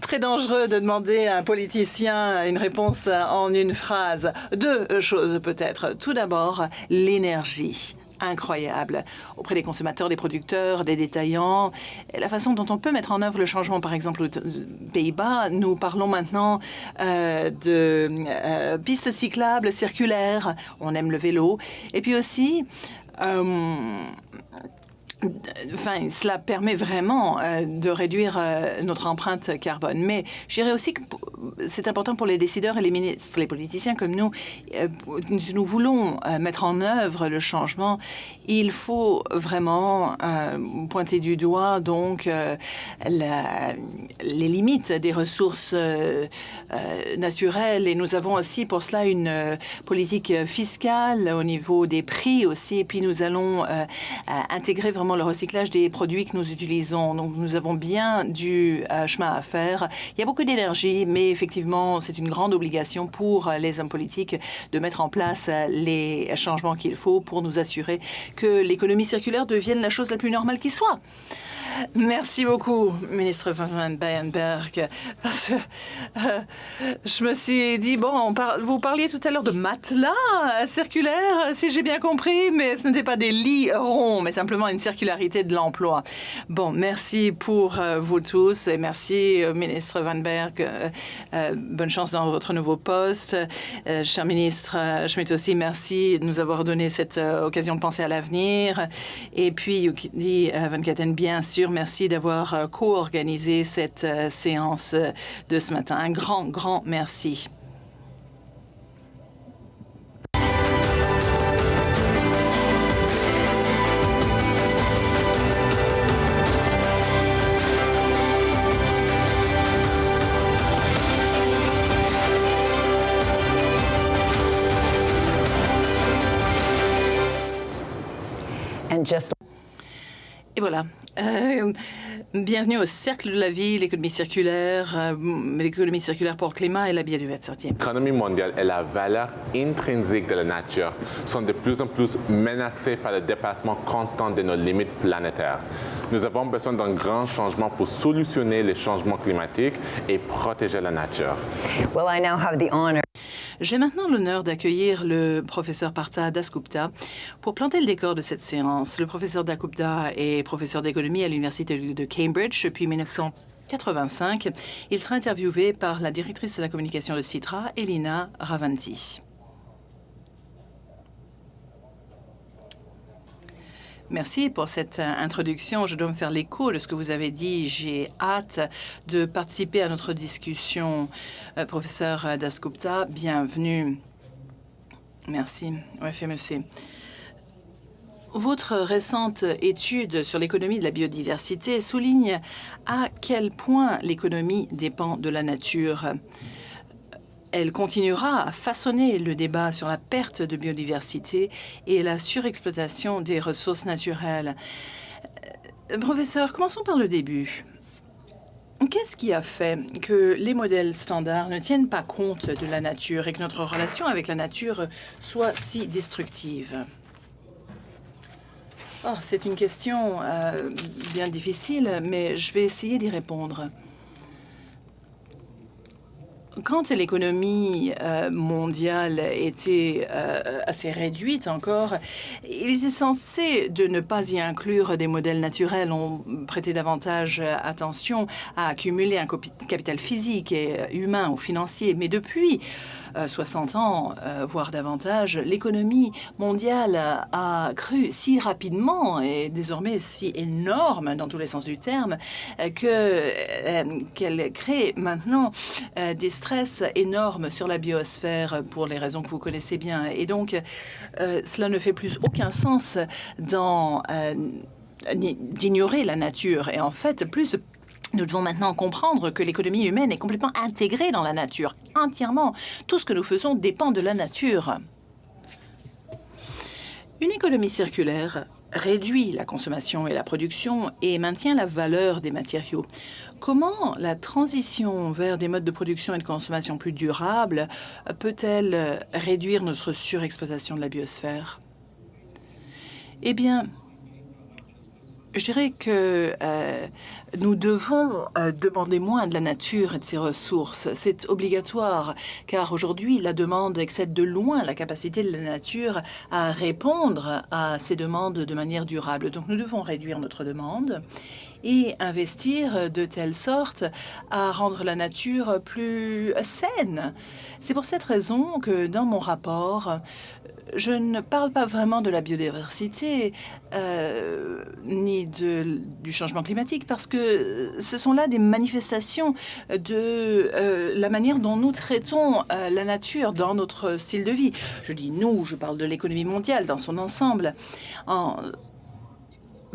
très dangereux de demander à un politicien une réponse en une phrase. Deux choses peut-être. Tout d'abord, l'énergie incroyable auprès des consommateurs, des producteurs, des détaillants. La façon dont on peut mettre en œuvre le changement, par exemple aux Pays-Bas, nous parlons maintenant euh, de euh, pistes cyclables circulaires. On aime le vélo. Et puis aussi, Enfin, cela permet vraiment euh, de réduire euh, notre empreinte carbone. Mais je dirais aussi que c'est important pour les décideurs et les ministres, les politiciens comme nous. Euh, nous voulons mettre en œuvre le changement. Il faut vraiment pointer du doigt donc les limites des ressources naturelles. Et nous avons aussi pour cela une politique fiscale au niveau des prix aussi. Et puis nous allons intégrer vraiment le recyclage des produits que nous utilisons. Donc, nous avons bien du euh, chemin à faire. Il y a beaucoup d'énergie, mais effectivement, c'est une grande obligation pour les hommes politiques de mettre en place les changements qu'il faut pour nous assurer que l'économie circulaire devienne la chose la plus normale qui soit. Merci beaucoup, ministre Van Bijenberg. Parce que euh, je me suis dit, bon, vous parliez tout à l'heure de matelas circulaires, si j'ai bien compris, mais ce n'était pas des lits ronds, mais simplement une circularité de l'emploi. Bon, merci pour euh, vous tous et merci, euh, ministre Van Berg. bonne chance dans votre nouveau poste. cher ministre Schmidt aussi, merci de nous avoir donné cette occasion de penser à l'avenir. Et puis, dit Van Katen, bien sûr, merci d'avoir euh, co-organisé cette euh, séance euh, de ce matin. Un grand, grand merci et voilà. Euh, bienvenue au cercle de la vie, l'économie circulaire, euh, l'économie circulaire pour le climat et la biodiversité. L'économie mondiale et la valeur intrinsèque de la nature sont de plus en plus menacées par le dépassement constant de nos limites planétaires. Nous avons besoin d'un grand changement pour solutionner les changements climatiques et protéger la nature. Well, I now have the honor j'ai maintenant l'honneur d'accueillir le professeur Partha Dasgupta pour planter le décor de cette séance. Le professeur Dasgupta est professeur d'économie à l'Université de Cambridge depuis 1985. Il sera interviewé par la directrice de la communication de Citra, Elina Ravanti. Merci pour cette euh, introduction. Je dois me faire l'écho de ce que vous avez dit. J'ai hâte de participer à notre discussion. Euh, professeur Dasgupta, bienvenue. Merci. Votre récente étude sur l'économie de la biodiversité souligne à quel point l'économie dépend de la nature. Elle continuera à façonner le débat sur la perte de biodiversité et la surexploitation des ressources naturelles. Euh, professeur, commençons par le début. Qu'est-ce qui a fait que les modèles standards ne tiennent pas compte de la nature et que notre relation avec la nature soit si destructive? Oh, C'est une question euh, bien difficile, mais je vais essayer d'y répondre. Quand l'économie euh, mondiale était euh, assez réduite encore, il était censé de ne pas y inclure des modèles naturels. On prêtait davantage attention à accumuler un capital physique et humain ou financier. Mais depuis 60 euh, ans, euh, voire davantage, l'économie mondiale a cru si rapidement et désormais si énorme dans tous les sens du terme euh, que qu'elle crée maintenant des énormes sur la biosphère pour les raisons que vous connaissez bien. Et donc, cela ne fait plus aucun sens d'ignorer la nature. Et en fait, plus nous devons maintenant comprendre que l'économie humaine est complètement intégrée dans la nature, entièrement. Tout ce que nous faisons dépend de la nature. Une économie circulaire réduit la consommation et la production et maintient la valeur des matériaux. Comment la transition vers des modes de production et de consommation plus durables peut-elle réduire notre surexploitation de la biosphère? Eh bien, je dirais que euh, nous devons euh, demander moins de la nature et de ses ressources. C'est obligatoire, car aujourd'hui, la demande excède de loin la capacité de la nature à répondre à ces demandes de manière durable. Donc nous devons réduire notre demande et investir de telle sorte à rendre la nature plus saine. C'est pour cette raison que dans mon rapport, je ne parle pas vraiment de la biodiversité euh, ni de, du changement climatique parce que ce sont là des manifestations de euh, la manière dont nous traitons euh, la nature dans notre style de vie. Je dis nous, je parle de l'économie mondiale dans son ensemble. En,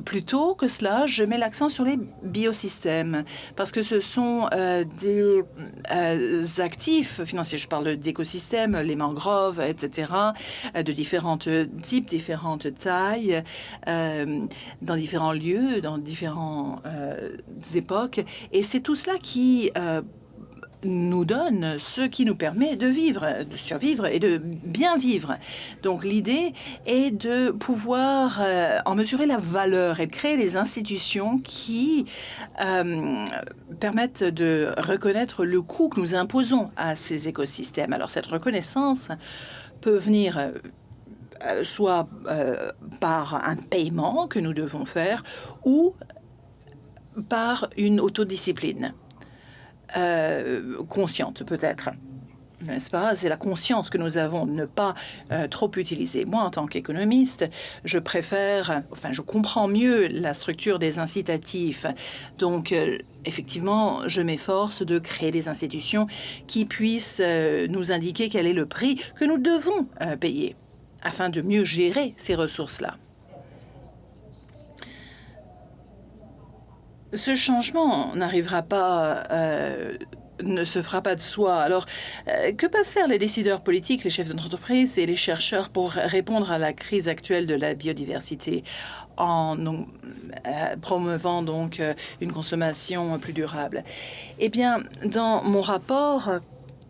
Plutôt que cela, je mets l'accent sur les biosystèmes, parce que ce sont euh, des euh, actifs financiers. Je parle d'écosystèmes, les mangroves, etc., euh, de différents types, différentes tailles, dans différents lieux, dans différentes époques. Et c'est tout cela qui nous donne ce qui nous permet de vivre, de survivre et de bien vivre. Donc l'idée est de pouvoir euh, en mesurer la valeur et de créer les institutions qui euh, permettent de reconnaître le coût que nous imposons à ces écosystèmes. Alors cette reconnaissance peut venir euh, soit par un paiement que nous devons faire ou par une autodiscipline. Euh, consciente peut-être. N'est-ce pas? C'est la conscience que nous avons de ne pas euh, trop utiliser. Moi, en tant qu'économiste, je préfère, enfin, je comprends mieux la structure des incitatifs. Donc, euh, effectivement, je m'efforce de créer des institutions qui puissent nous indiquer quel est le prix que nous devons payer afin de mieux gérer ces ressources-là. Ce changement n'arrivera pas euh, ne se fera pas de soi. Alors, euh, que peuvent faire les décideurs politiques, les chefs d'entreprise et les chercheurs pour répondre à la crise actuelle de la biodiversité en euh, promouvant donc euh, une consommation plus durable? Eh bien, dans mon rapport,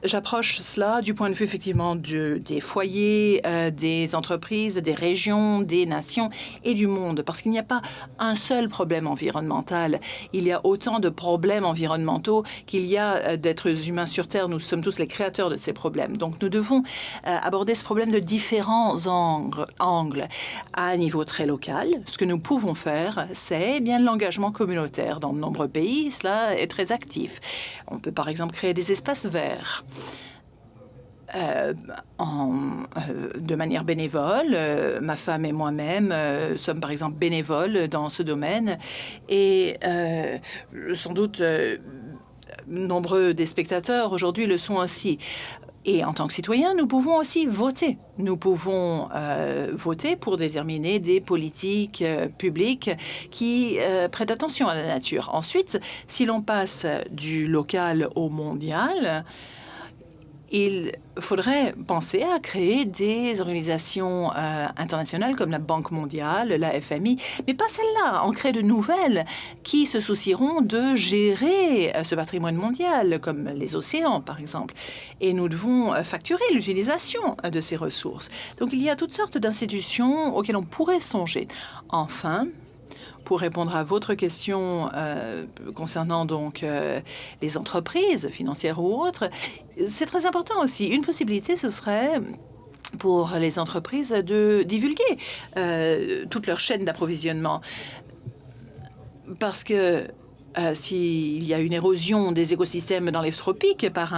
J'approche cela du point de vue effectivement des foyers, euh, des entreprises, des régions, des nations et du monde, parce qu'il n'y a pas un seul problème environnemental. Il y a autant de problèmes environnementaux qu'il y a euh, d'êtres humains sur Terre. Nous sommes tous les créateurs de ces problèmes. Donc nous devons euh, aborder ce problème de différents angles. À un niveau très local, ce que nous pouvons faire, c'est eh bien l'engagement communautaire. Dans de nombreux pays, cela est très actif. On peut par exemple créer des espaces verts. Euh, euh, de manière bénévole. Euh, ma femme et moi-même sommes par exemple bénévoles dans ce domaine et sans doute nombreux des spectateurs aujourd'hui le sont aussi. Et en tant que citoyens, nous pouvons aussi voter. Nous pouvons voter pour déterminer des politiques publiques qui prêtent attention à la nature. Ensuite, si l'on passe du local au mondial, il faudrait penser à créer des organisations euh, internationales comme la Banque mondiale, la FMI, mais pas celles-là, en créer de nouvelles qui se soucieront de gérer euh, ce patrimoine mondial, comme les océans, par exemple. Et nous devons euh, facturer l'utilisation de ces ressources. Donc il y a toutes sortes d'institutions auxquelles on pourrait songer. Enfin, pour répondre à votre question euh, concernant donc euh, les entreprises financières ou autres, c'est très important aussi. Une possibilité, ce serait pour les entreprises de divulguer euh, toute leur chaîne d'approvisionnement. Parce que s'il y a une érosion des écosystèmes dans les tropiques par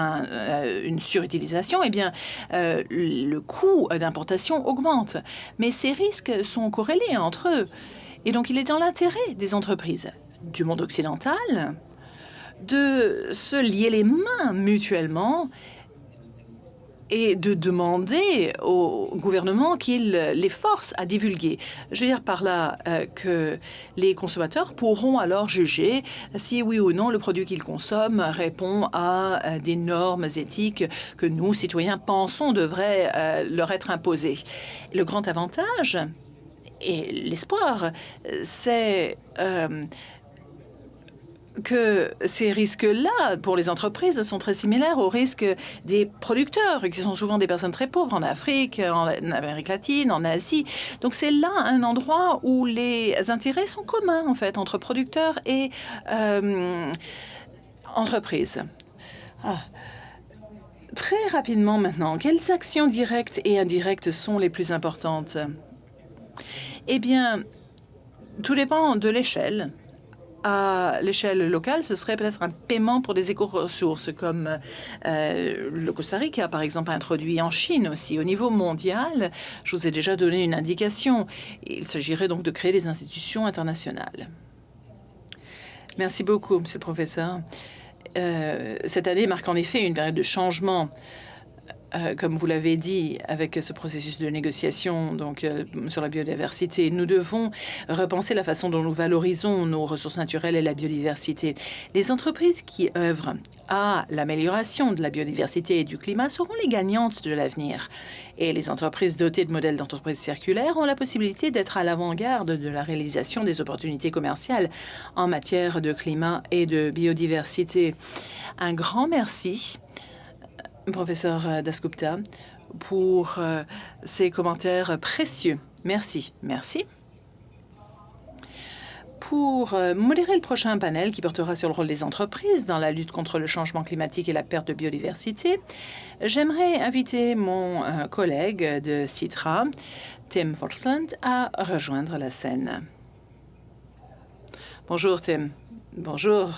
une surutilisation, eh bien, le coût d'importation augmente. Mais ces risques sont corrélés entre eux. Et donc, il est dans l'intérêt des entreprises du monde occidental de se lier les mains mutuellement et de demander au gouvernement qu'il les force à divulguer. Je veux dire par là euh, que les consommateurs pourront alors juger si oui ou non le produit qu'ils consomment répond à euh, des normes éthiques que nous, citoyens, pensons devraient euh, leur être imposées. Le grand avantage et l'espoir, c'est euh, que ces risques-là, pour les entreprises, sont très similaires aux risques des producteurs, qui sont souvent des personnes très pauvres en Afrique, en Amérique latine, en Asie. Donc c'est là un endroit où les intérêts sont communs, en fait, entre producteurs et euh, entreprises. Ah. Très rapidement maintenant, quelles actions directes et indirectes sont les plus importantes? Eh bien, tout dépend de l'échelle. À l'échelle locale, ce serait peut-être un paiement pour des éco-ressources, comme euh, le Costa Rica, par exemple, introduit en Chine aussi. Au niveau mondial, je vous ai déjà donné une indication. Il s'agirait donc de créer des institutions internationales. Merci beaucoup, Monsieur le Professeur. Euh, cette année marque en effet une période de changement euh, comme vous l'avez dit, avec ce processus de négociation donc euh, sur la biodiversité, nous devons repenser la façon dont nous valorisons nos ressources naturelles et la biodiversité. Les entreprises qui œuvrent à l'amélioration de la biodiversité et du climat seront les gagnantes de l'avenir. Et les entreprises dotées de modèles d'entreprise circulaires ont la possibilité d'être à l'avant-garde de la réalisation des opportunités commerciales en matière de climat et de biodiversité. Un grand merci professeur euh, Dasgupta, pour euh, ces commentaires précieux. Merci. Merci. Pour euh, modérer le prochain panel qui portera sur le rôle des entreprises dans la lutte contre le changement climatique et la perte de biodiversité, j'aimerais inviter mon collègue de Citra, Tim Forsland, à rejoindre la scène. Bonjour Tim. Bonjour.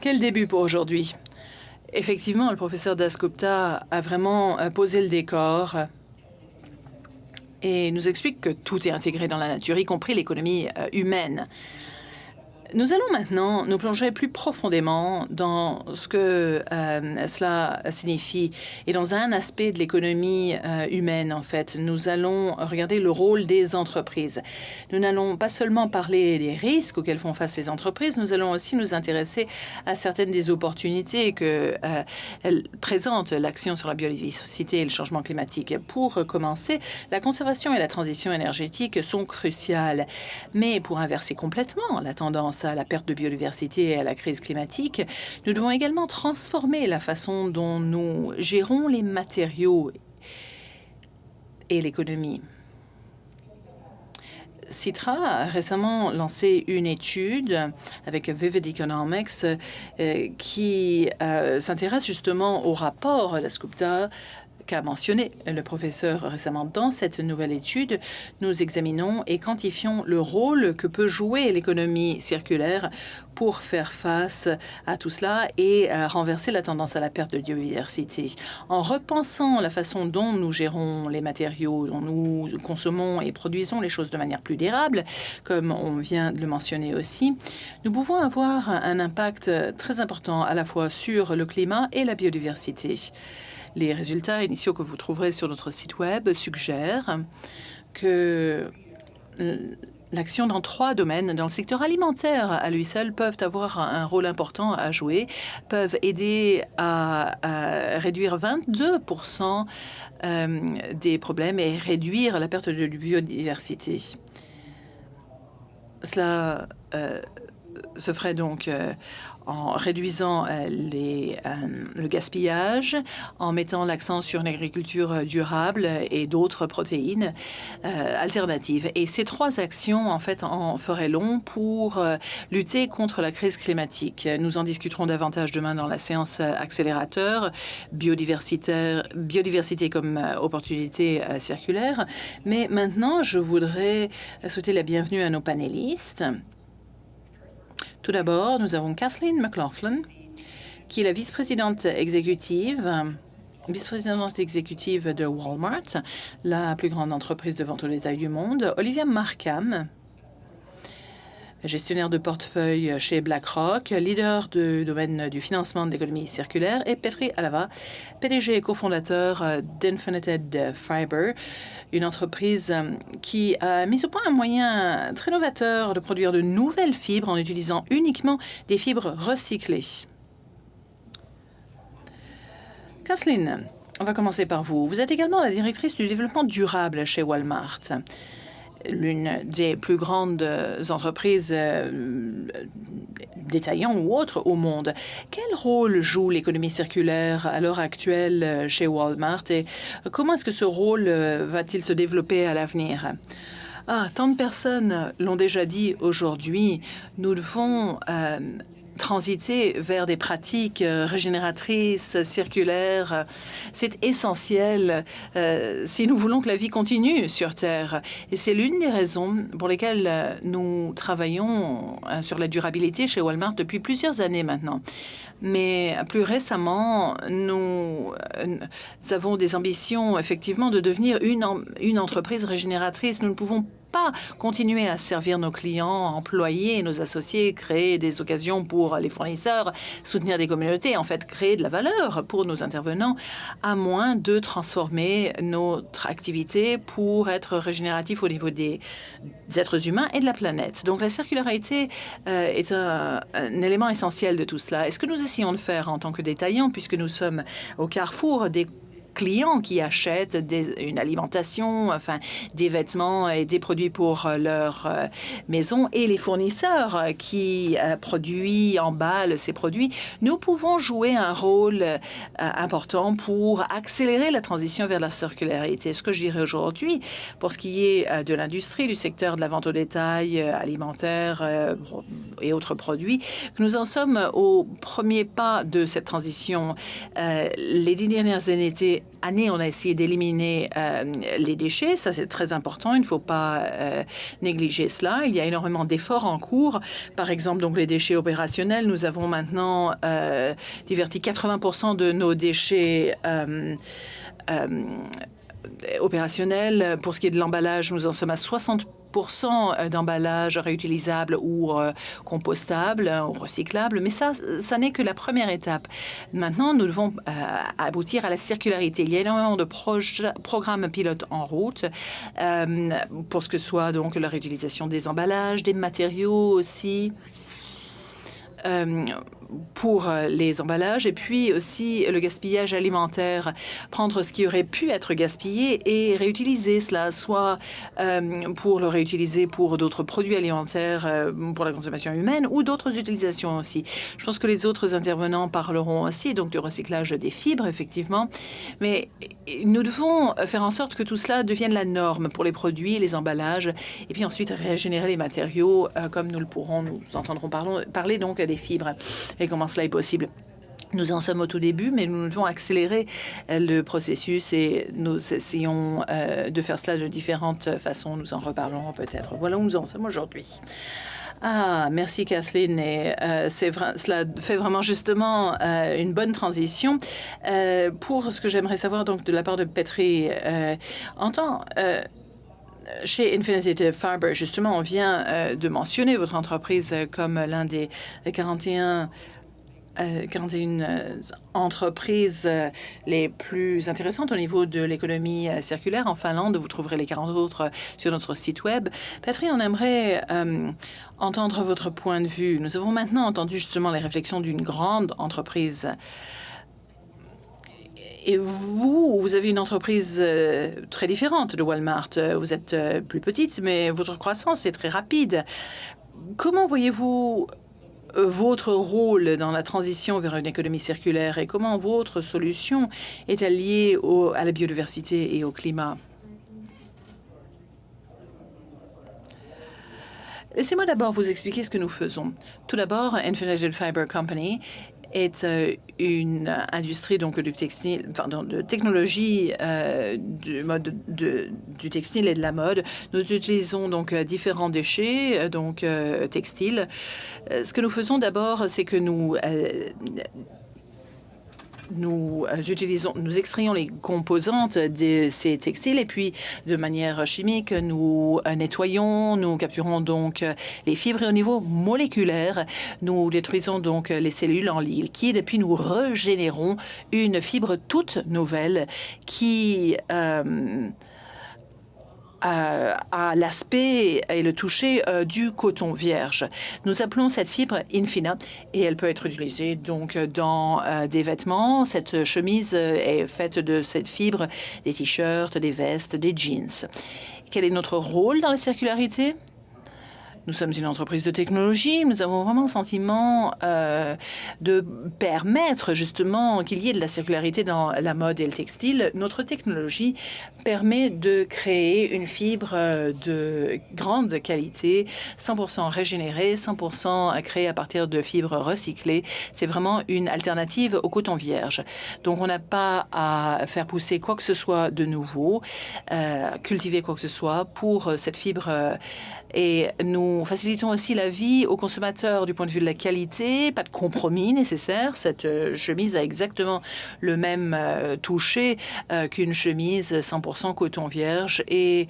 Quel début pour aujourd'hui. Effectivement, le professeur Dasgupta a vraiment euh, posé le décor et nous explique que tout est intégré dans la nature, y compris l'économie euh, humaine. Nous allons maintenant nous plonger plus profondément dans ce que euh, cela signifie et dans un aspect de l'économie euh, humaine, en fait. Nous allons regarder le rôle des entreprises. Nous n'allons pas seulement parler des risques auxquels font face les entreprises, nous allons aussi nous intéresser à certaines des opportunités que euh, présentent l'action sur la biodiversité et le changement climatique. Pour commencer, la conservation et la transition énergétique sont cruciales. Mais pour inverser complètement la tendance à la perte de biodiversité et à la crise climatique, nous devons également transformer la façon dont nous gérons les matériaux et l'économie. Citra a récemment lancé une étude avec Vivid Economics euh, qui euh, s'intéresse justement au rapport de la SCUPTA qu'a mentionné le professeur récemment dans cette nouvelle étude, nous examinons et quantifions le rôle que peut jouer l'économie circulaire pour faire face à tout cela et renverser la tendance à la perte de biodiversité. En repensant la façon dont nous gérons les matériaux, dont nous consommons et produisons les choses de manière plus durable, comme on vient de le mentionner aussi, nous pouvons avoir un impact très important à la fois sur le climat et la biodiversité. Les résultats initiaux que vous trouverez sur notre site Web suggèrent que l'action dans trois domaines dans le secteur alimentaire à lui seul peuvent avoir un rôle important à jouer, peuvent aider à, réduire 22% euh, des problèmes et réduire la perte de biodiversité. Cela euh, se ferait donc en réduisant euh, euh, le gaspillage, en mettant l'accent sur une agriculture durable et d'autres protéines euh, alternatives. Et ces trois actions, en fait, en feraient long pour lutter contre la crise climatique. Nous en discuterons davantage demain dans la séance accélérateur, biodiversité comme opportunité circulaire. Mais maintenant, je voudrais souhaiter la bienvenue à nos panélistes. Tout d'abord, nous avons Kathleen McLaughlin, qui est la vice-présidente exécutive vice-présidente exécutive de Walmart, la plus grande entreprise de vente au détail du monde, Olivia Markham, gestionnaire de portefeuille chez BlackRock, leader du domaine du financement de l'économie circulaire, et Petri Alava, PDG et cofondateur d'Infinited Fiber, une entreprise qui a mis au point un moyen très novateur de produire de nouvelles fibres en utilisant uniquement des fibres recyclées. Kathleen, on va commencer par vous. Vous êtes également la directrice du développement durable chez Walmart l'une des plus grandes euh, entreprises euh, détaillantes ou autres au monde. Quel rôle joue l'économie circulaire à l'heure actuelle euh, chez Walmart et comment est-ce que ce rôle va-t-il se développer à l'avenir? Ah, tant de personnes l'ont déjà dit aujourd'hui. Nous devons transiter vers des pratiques euh, régénératrices, circulaires. C'est essentiel euh, si nous voulons que la vie continue sur Terre. Et c'est l'une des raisons pour lesquelles euh, nous travaillons sur la durabilité chez Walmart depuis plusieurs années maintenant. Mais plus récemment, nous, avons des ambitions effectivement de devenir une, une entreprise régénératrice. Nous ne pouvons continuer à servir nos clients, employés, nos associés, créer des occasions pour les fournisseurs, soutenir des communautés, en fait créer de la valeur pour nos intervenants, à moins de transformer notre activité pour être régénératif au niveau des, êtres humains et de la planète. Donc la circularité euh, est un, un, élément essentiel de tout cela. Et ce que nous essayons de faire en tant que détaillants, puisque nous sommes au carrefour des clients qui achètent une alimentation, enfin des vêtements et des produits pour leur euh, maison et les fournisseurs qui euh, produisent, emballent ces produits, nous pouvons jouer un rôle euh, important pour accélérer la transition vers la circularité. Ce que je dirais aujourd'hui, pour ce qui est de l'industrie, du secteur de la vente au détail, alimentaire et autres produits, nous en sommes au premier pas de cette transition. les dix dernières années étaient année, on a essayé d'éliminer euh, les déchets. Ça, c'est très important. Il ne faut pas euh, négliger cela. Il y a énormément d'efforts en cours. Par exemple, donc les déchets opérationnels. Nous avons maintenant euh, diverti 80% de nos déchets opérationnel. Pour ce qui est de l'emballage, nous en sommes à 60 d'emballage réutilisable ou compostable ou recyclable, mais ça, ça n'est que la première étape. Maintenant, nous devons aboutir à la circularité. Il y a énormément de programmes pilotes en route pour ce que soit donc la réutilisation des emballages, des matériaux aussi pour euh, les emballages et puis aussi le gaspillage alimentaire, prendre ce qui aurait pu être gaspillé et réutiliser cela, soit euh, pour le réutiliser pour d'autres produits alimentaires euh, pour la consommation humaine ou d'autres utilisations aussi. Je pense que les autres intervenants parleront aussi donc du recyclage des fibres, effectivement, mais nous devons faire en sorte que tout cela devienne la norme pour les produits, les emballages, et puis ensuite régénérer les matériaux comme nous le pourrons, nous entendrons parler, donc des fibres et comment cela est possible? Nous en sommes au tout début, mais nous devons accélérer euh, le processus et nous essayons euh, de faire cela de différentes façons. Nous en reparlerons peut-être. Voilà où nous en sommes aujourd'hui. Ah, merci Kathleen. Euh, cela fait vraiment justement une bonne transition pour ce que j'aimerais savoir donc de la part de Petri. en tant chez Infinity Fiber, justement, on vient de mentionner votre entreprise comme l'un des 41 41 euh, euh, entreprises euh, les plus intéressantes au niveau de l'économie circulaire. En Finlande, vous trouverez les 40 autres sur notre site web. Patrick, on aimerait entendre votre point de vue. Nous avons maintenant entendu justement les réflexions d'une grande entreprise. Et vous, vous avez une entreprise très différente de Walmart. Vous êtes plus petite, mais votre croissance est très rapide. Comment voyez-vous votre rôle dans la transition vers une économie circulaire et comment votre solution est alliée à la biodiversité et au climat? Laissez-moi d'abord vous expliquer ce que nous faisons. Tout d'abord, Infinited Fiber Company est euh, une industrie donc du textile, de technologie euh, du mode de, du textile et de la mode. Nous utilisons donc euh, différents déchets donc textiles. Ce que nous faisons d'abord, c'est que nous nous euh, utilisons, nous extrayons les composantes de ces textiles et puis de manière chimique, nous euh, nettoyons, nous capturons donc euh, les fibres et au niveau moléculaire, nous détruisons donc les cellules en liquide et puis nous régénérons une fibre toute nouvelle qui à l'aspect et le toucher euh, du coton vierge. Nous appelons cette fibre Infina et elle peut être utilisée donc dans euh, des vêtements. Cette chemise est faite de cette fibre, des t-shirts, des vestes, des jeans. Quel est notre rôle dans la circularité? Nous sommes une entreprise de technologie. Nous avons vraiment le sentiment euh, de permettre justement qu'il y ait de la circularité dans la mode et le textile. Notre technologie permet de créer une fibre euh, de grande qualité, 100% régénérée, 100% créée à partir de fibres recyclées. C'est vraiment une alternative au coton vierge. Donc, on n'a pas à faire pousser quoi que ce soit de nouveau, euh, cultiver quoi que ce soit pour cette fibre. et nous nous facilitons aussi la vie aux consommateurs du point de vue de la qualité, pas de compromis nécessaire. Cette euh, chemise a exactement le même euh, toucher euh, qu'une chemise 100% coton vierge et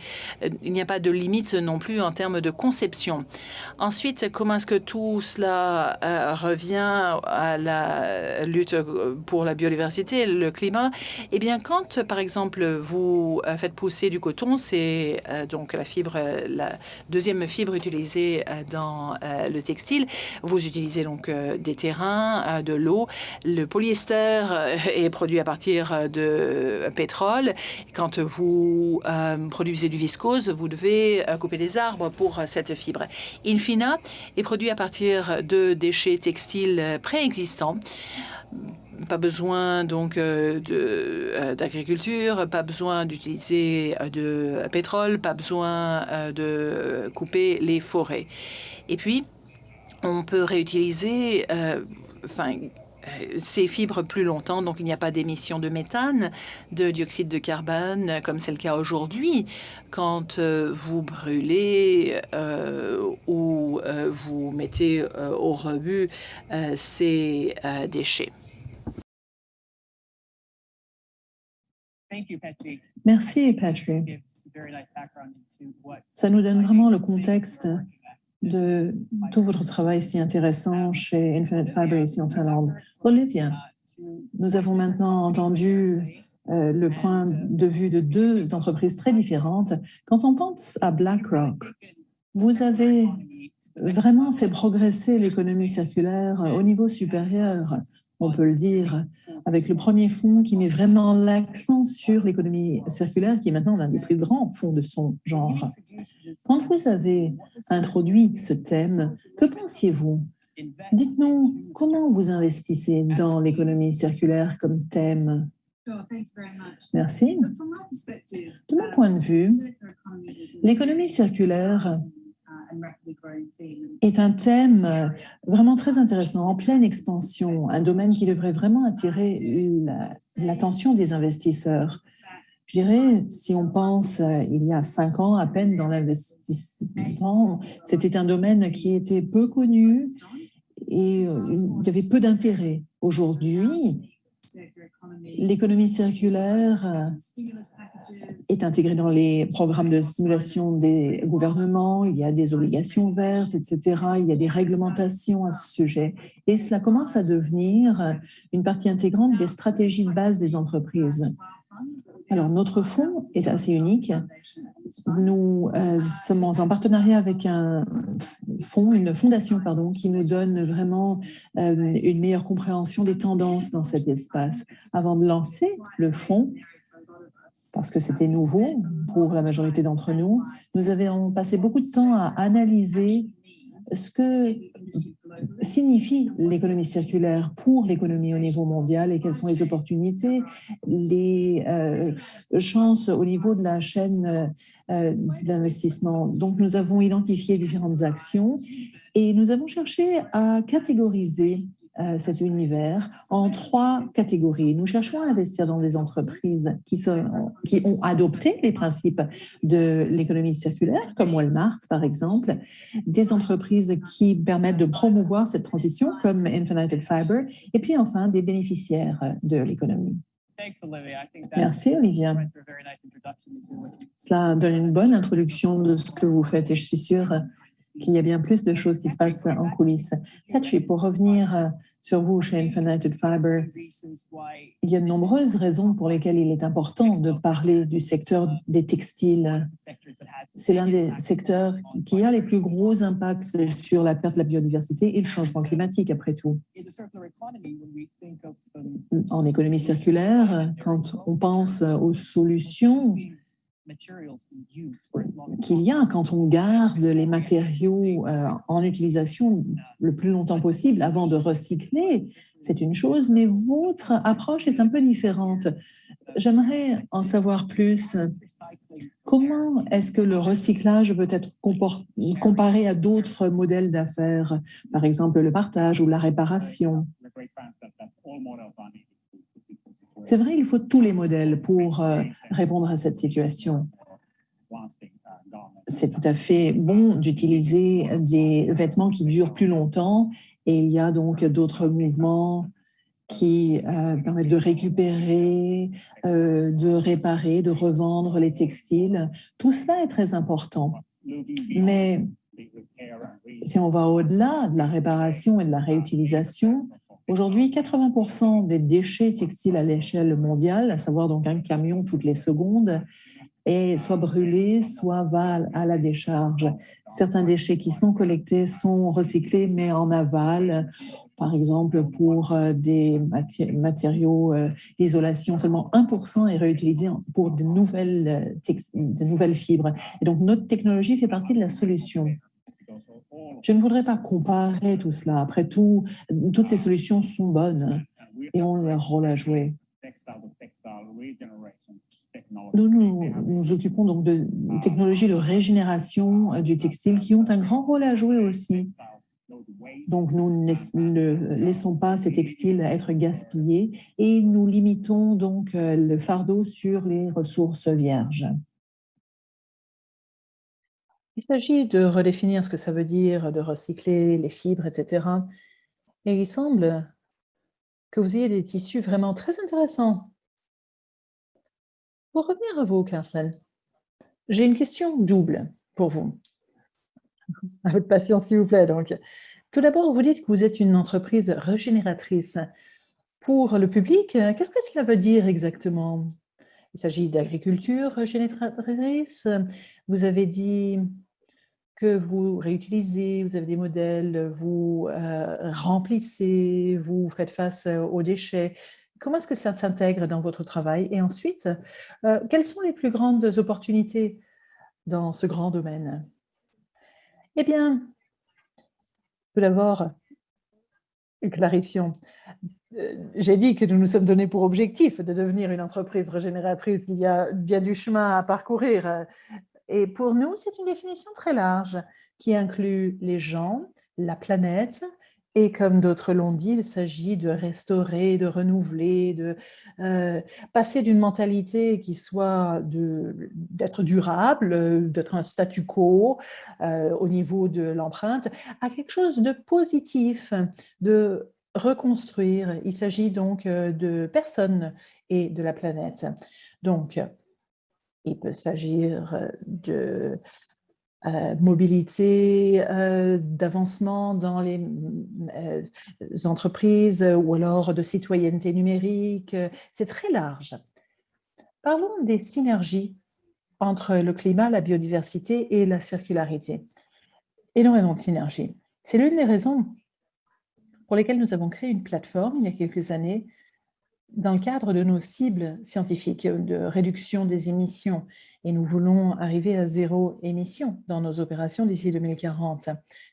il n'y a pas de limite non plus en termes de conception. Ensuite, comment est-ce que tout cela revient à la lutte pour la biodiversité et le climat? Eh bien, quand, par exemple, vous faites pousser du coton, c'est donc la fibre, la deuxième fibre utilisée euh, dans euh, le textile. Vous utilisez donc euh, des terrains, de l'eau. Le polyester est produit à partir de pétrole. Quand vous produisez du viscose, vous devez couper des arbres pour cette fibre. Infina est produit à partir de déchets textiles préexistants pas besoin donc d'agriculture, pas besoin d'utiliser de pétrole, pas besoin de couper les forêts. Et puis, on peut réutiliser, enfin, ces fibres plus longtemps, donc il n'y a pas d'émission de méthane, de dioxyde de carbone, comme c'est le cas aujourd'hui, quand vous brûlez ou vous mettez au rebut ces déchets. Merci, Patrick. Ça nous donne vraiment le contexte de tout votre travail si intéressant chez Infinite Fiber ici en Finlande. Olivia, nous avons maintenant entendu euh, le point de vue de deux entreprises très différentes. Quand on pense à BlackRock, vous avez vraiment fait progresser l'économie circulaire au niveau supérieur on peut le dire, avec le premier fonds qui met vraiment l'accent sur l'économie circulaire, qui est maintenant l'un des plus grands fonds de son genre. Quand vous avez introduit ce thème, que pensiez-vous? Dites-nous comment vous investissez dans l'économie circulaire comme thème Merci. De mon point de vue, l'économie circulaire est un thème euh, vraiment très intéressant, en pleine expansion, un domaine qui devrait vraiment attirer l'attention des investisseurs. Je dirais, si on pense euh, il y a cinq ans à peine dans l'investissement, c'était un domaine qui était peu connu et euh, il y avait peu d'intérêt. Aujourd'hui, L'économie circulaire euh, est intégrée dans les programmes de stimulation des gouvernements, il y a des obligations vertes, etc. Il y a des réglementations à ce sujet. Et cela commence à devenir une partie intégrante des stratégies de base des entreprises. Alors, notre fonds est assez unique. Nous euh, sommes en partenariat avec un fonds, une fondation, pardon, qui nous donne vraiment euh, une meilleure compréhension des tendances dans cet espace. Avant de lancer le fonds, parce que c'était nouveau pour la majorité d'entre nous, nous avions passé beaucoup de temps à analyser ce que signifie l'économie circulaire pour l'économie au niveau mondial et quelles sont les opportunités, les euh, chances au niveau de la chaîne euh, d'investissement. Donc, nous avons identifié différentes actions et nous avons cherché à catégoriser cet univers en trois catégories. Nous cherchons à investir dans des entreprises qui, sont, qui ont adopté les principes de l'économie circulaire, comme Walmart par exemple, des entreprises qui permettent de promouvoir cette transition, comme Infinited Fiber, et puis enfin des bénéficiaires de l'économie. Merci, Olivia. Cela donne une bonne introduction de ce que vous faites et je suis sûre qu'il y a bien plus de choses qui se passent en coulisses. Patrick, pour revenir euh, sur vous chez Infinited Fiber, il y a de nombreuses raisons pour lesquelles il est important de parler du secteur des textiles. C'est l'un des secteurs qui a les plus gros impacts sur la perte de la biodiversité et le changement climatique, après tout. En économie circulaire, quand on pense aux solutions qu'il y a quand on garde les matériaux euh, en utilisation le plus longtemps possible avant de recycler, c'est une chose, mais votre approche est un peu différente. J'aimerais en savoir plus. Comment est-ce que le recyclage peut être comparé à d'autres modèles d'affaires, par exemple le partage ou la réparation? C'est vrai, il faut tous les modèles pour euh, répondre à cette situation. C'est tout à fait bon d'utiliser des vêtements qui durent plus longtemps et il y a donc d'autres mouvements qui euh, permettent de récupérer, euh, de réparer, de revendre les textiles. Tout cela est très important. Mais si on va au-delà de la réparation et de la réutilisation, Aujourd'hui, 80% des déchets textiles à l'échelle mondiale, à savoir donc un camion toutes les secondes, est soit brûlé, soit va à la décharge. Certains déchets qui sont collectés sont recyclés, mais en aval. Par exemple, pour euh, des matériaux euh, d'isolation, seulement 1% est réutilisé pour de nouvelles, euh, de nouvelles fibres. Et donc, notre technologie fait partie de la solution. Je ne voudrais pas comparer tout cela. Après tout, toutes ces solutions sont bonnes et ont leur rôle à jouer. Nous nous, occupons donc de technologies de régénération euh, du textile qui ont un grand rôle à jouer aussi. Donc, nous ne laissons pas ces textiles être gaspillés et nous limitons donc euh, le fardeau sur les ressources vierges. Il s'agit de redéfinir ce que ça veut dire, de recycler les fibres, etc. Et il semble que vous ayez des tissus vraiment très intéressants. Pour revenir à vous, Kathleen, j'ai une question double pour vous. À votre patience, s'il vous plaît. Donc, tout d'abord, vous dites que vous êtes une entreprise régénératrice. Pour le public, qu'est-ce que cela veut dire exactement? Il s'agit d'agriculture régénératrice. Vous avez dit que vous réutilisez, vous avez des modèles, vous euh, remplissez, vous faites face aux déchets. Comment est-ce que ça s'intègre dans votre travail? Et ensuite, euh, quelles sont les plus grandes opportunités dans ce grand domaine? Eh bien, tout d'abord, clarifions. Euh, j'ai dit que nous nous sommes donnés pour objectif de devenir une entreprise régénératrice. Il y a bien du chemin à parcourir. Et pour nous, c'est une définition très large qui inclut les gens, la planète, et comme d'autres l'ont dit, il s'agit de restaurer, de renouveler, de euh, passer d'une mentalité qui soit d'être durable, d'être un statu quo euh, au niveau de l'empreinte, à quelque chose de positif, de reconstruire. Il s'agit donc euh, de personnes et de la planète. Donc, il peut s'agir de euh, mobilité, euh, d'avancement dans les euh, entreprises ou alors de citoyenneté numérique. C'est très large. Parlons des synergies entre le climat, la biodiversité et la circularité. Énormément de synergies. C'est l'une des raisons pour lesquelles nous avons créé une plateforme il y a quelques années dans le cadre de nos cibles scientifiques de réduction des émissions et nous voulons arriver à zéro émission dans nos opérations d'ici 2040.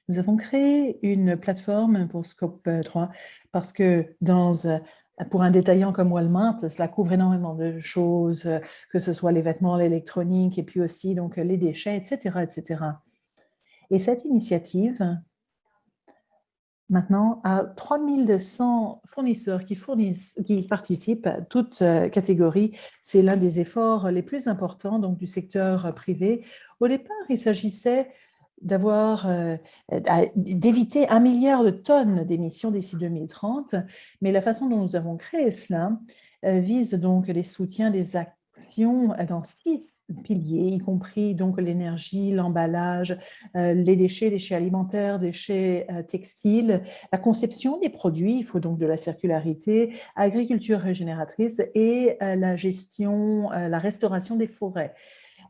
Nous avons créé une plateforme pour Scope 3 parce que pour un détaillant comme Walmart, cela couvre énormément de choses, que ce soit les vêtements, l'électronique et puis aussi donc les déchets, etc., etc. Et cette initiative maintenant à 3200 fournisseurs qui, participent à toutes euh, catégories. C'est l'un des efforts les plus importants donc, du secteur privé. Au départ, il s'agissait euh, d'éviter un milliard de tonnes d'émissions d'ici 2030, mais la façon dont nous avons créé cela euh, vise donc les soutiens des actions dans six piliers, y compris donc l'énergie, l'emballage, euh, les déchets, déchets alimentaires, déchets euh, textiles, la conception des produits, il faut donc de la circularité, agriculture régénératrice et euh, la gestion, la restauration des forêts.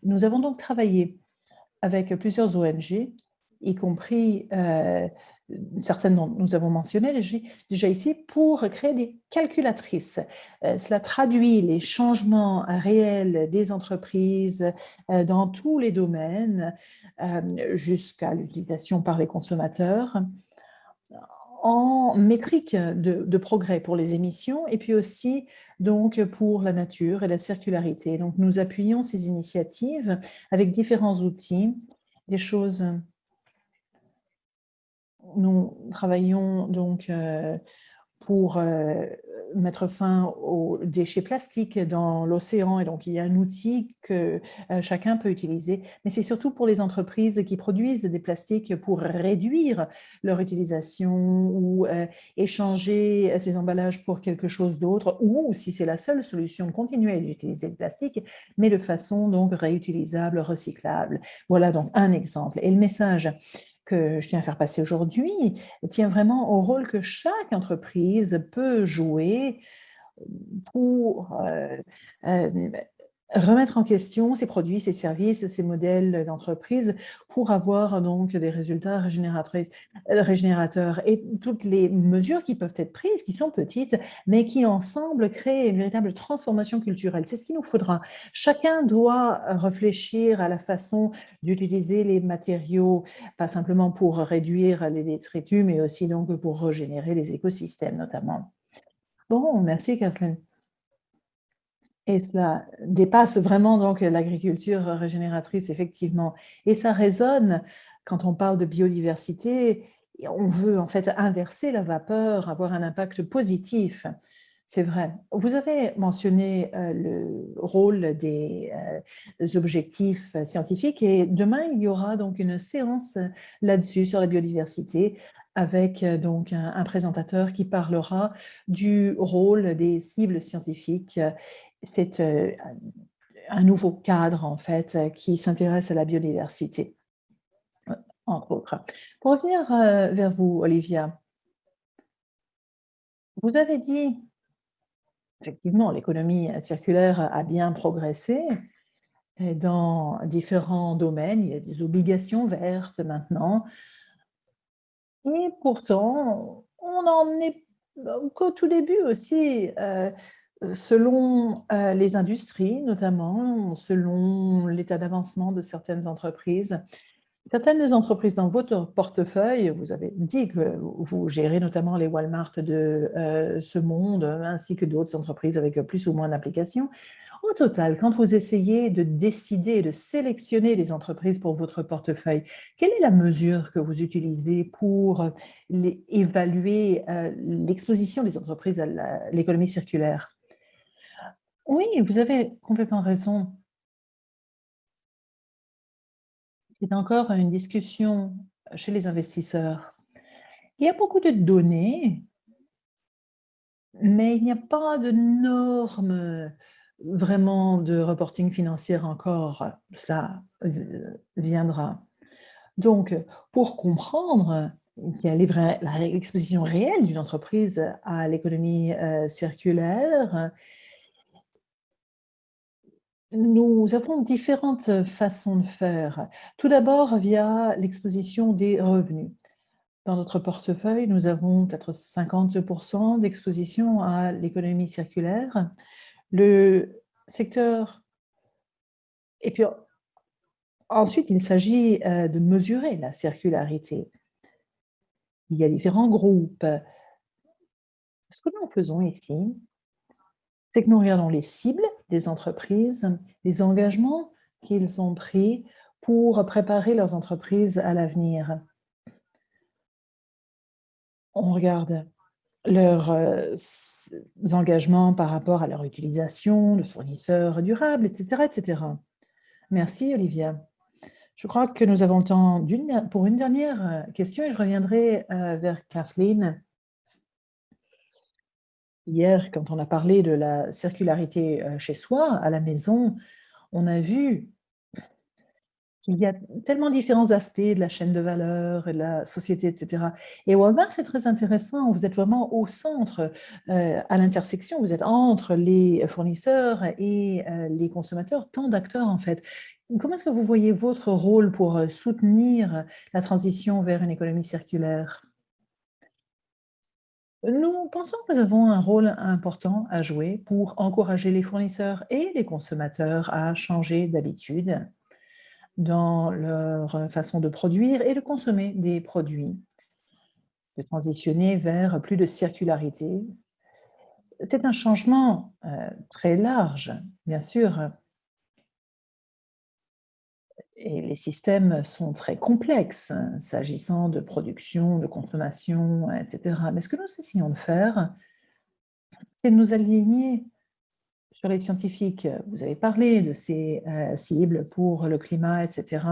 Nous avons donc travaillé avec plusieurs ONG, y compris certaines dont nous avons mentionné déjà ici, pour créer des calculatrices. Euh, cela traduit les changements réels des entreprises euh, dans tous les domaines, euh, jusqu'à l'utilisation par les consommateurs, en métrique de, de, progrès pour les émissions et puis aussi donc pour la nature et la circularité. Donc nous appuyons ces initiatives avec différents outils, des choses nous travaillons donc euh, pour euh, mettre fin aux déchets plastiques dans l'océan. Et donc, il y a un outil que euh, chacun peut utiliser. Mais c'est surtout pour les entreprises qui produisent des plastiques pour réduire leur utilisation ou échanger ces emballages pour quelque chose d'autre. Ou, si c'est la seule solution, continuer à utiliser le plastique, mais de façon donc réutilisable, recyclable. Voilà donc un exemple. Et le message que je tiens à faire passer aujourd'hui tient vraiment au rôle que chaque entreprise peut jouer pour euh, euh, remettre en question ces produits, ces services, ces modèles d'entreprise pour avoir donc des résultats régénérateurs et toutes les mesures qui peuvent être prises, qui sont petites, mais qui ensemble créent une véritable transformation culturelle. C'est ce qu'il nous faudra. Chacun doit réfléchir à la façon d'utiliser les matériaux, pas simplement pour réduire les détritus, mais aussi donc pour régénérer les écosystèmes notamment. Bon, merci Kathleen. Et cela dépasse vraiment donc l'agriculture régénératrice, effectivement. Et ça résonne quand on parle de biodiversité, on veut en fait inverser la vapeur, avoir un impact positif. C'est vrai. Vous avez mentionné euh, le rôle des euh, objectifs scientifiques et demain, il y aura donc une séance là-dessus sur la biodiversité avec euh, donc un, présentateur qui parlera du rôle des cibles scientifiques c'est euh, un nouveau cadre, en fait, qui s'intéresse à la biodiversité, entre autres. Pour revenir vers vous, Olivia, vous avez dit, effectivement, l'économie circulaire a bien progressé dans différents domaines. Il y a des obligations vertes maintenant. Et pourtant, on en est qu'au tout début aussi, selon les industries notamment, selon l'état d'avancement de certaines entreprises. Certaines des entreprises dans votre portefeuille, vous avez dit que vous gérez notamment les Walmart de ce monde, ainsi que d'autres entreprises avec plus ou moins d'applications. Au total, quand vous essayez de décider, de sélectionner les entreprises pour votre portefeuille, quelle est la mesure que vous utilisez pour évaluer l'exposition des entreprises à l'économie circulaire? Oui, vous avez complètement raison. C'est encore une discussion chez les investisseurs. Il y a beaucoup de données, mais il n'y a pas de normes vraiment de reporting financier encore. Ça viendra. Donc, pour comprendre qu'il y a l'exposition réelle d'une entreprise à l'économie circulaire, nous avons différentes façons de faire. Tout d'abord, via l'exposition des revenus. Dans notre portefeuille, nous avons peut-être 50% d'exposition à l'économie circulaire. Le secteur... Et puis, ensuite, il s'agit de mesurer la circularité. Il y a différents groupes. Ce que nous faisons ici, c'est que nous regardons les cibles des entreprises, les engagements qu'ils ont pris pour préparer leurs entreprises à l'avenir. On regarde leurs engagements par rapport à leur utilisation, le fournisseur durable, etc., etc. Merci, Olivia. Je crois que nous avons le temps pour une dernière question et je reviendrai vers Kathleen. Hier, quand on a parlé de la circularité chez soi, à la maison, on a vu qu'il y a tellement différents aspects de la chaîne de valeur, de la société, etc. Et Walmart, c'est très intéressant. Vous êtes vraiment au centre, à l'intersection. Vous êtes entre les fournisseurs et les consommateurs, tant d'acteurs en fait. Comment est-ce que vous voyez votre rôle pour soutenir la transition vers une économie circulaire? Nous pensons que nous avons un rôle important à jouer pour encourager les fournisseurs et les consommateurs à changer d'habitude dans leur façon de produire et de consommer des produits, de transitionner vers plus de circularité. C'est un changement très large, bien sûr, et les systèmes sont très complexes, hein, s'agissant de production, de consommation, etc. Mais ce que nous essayons de faire, c'est de nous aligner sur les scientifiques. Vous avez parlé de ces cibles pour le climat, etc.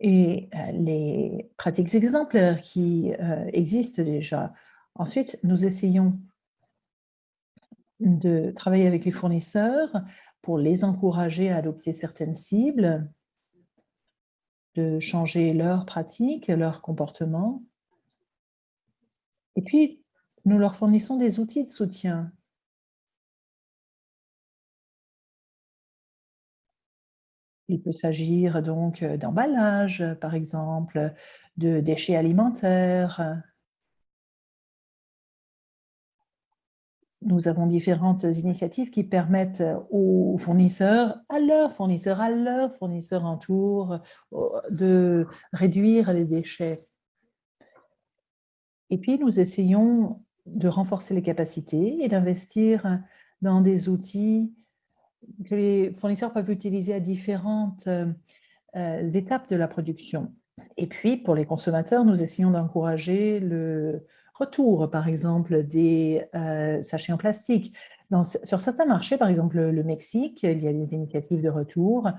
Et les pratiques exemplaires qui existent déjà. Ensuite, nous essayons de travailler avec les fournisseurs pour les encourager à adopter certaines cibles, de changer leurs pratiques, leurs comportements. Et puis, nous leur fournissons des outils de soutien. Il peut s'agir donc d'emballage, par exemple, de déchets alimentaires, Nous avons différentes initiatives qui permettent aux fournisseurs, à leurs fournisseurs, à leurs fournisseurs en tour, de réduire les déchets. Et puis, nous essayons de renforcer les capacités et d'investir dans des outils que les fournisseurs peuvent utiliser à différentes étapes de la production. Et puis, pour les consommateurs, nous essayons d'encourager le retour, par exemple, des sachets en plastique. sur certains marchés, par exemple le Mexique, il y a des initiatives de retour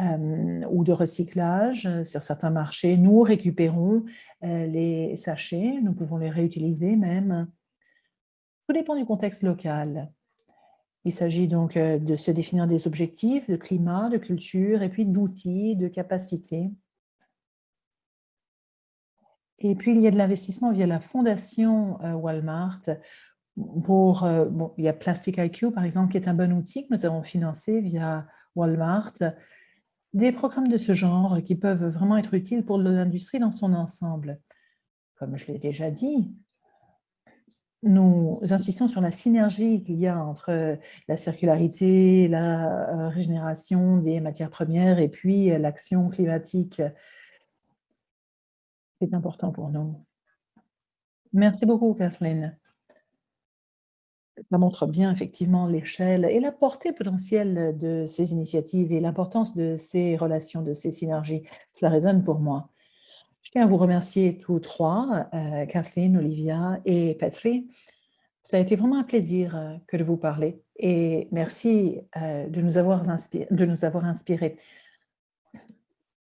ou de recyclage. Sur certains marchés, nous récupérons les sachets, nous pouvons les réutiliser même. Tout dépend du contexte local. Il s'agit donc de se définir des objectifs de climat, de culture, et puis d'outils, de capacités. Et puis, il y a de l'investissement via la fondation Walmart. Pour, bon, il y a Plastic IQ, par exemple, qui est un bon outil que nous avons financé via Walmart. Des programmes de ce genre qui peuvent vraiment être utiles pour l'industrie dans son ensemble. Comme je l'ai déjà dit, nous insistons sur la synergie qu'il y a entre la circularité, la régénération des matières premières et puis l'action climatique. C'est important pour nous. Merci beaucoup, Kathleen. Ça montre bien effectivement l'échelle et la portée potentielle de ces initiatives et l'importance de ces relations, de ces synergies. Cela résonne pour moi. Je tiens à vous remercier tous trois, euh, Kathleen, Olivia et Petri. Ça a été vraiment un plaisir euh, que de vous parler et merci euh, de nous avoir inspirés.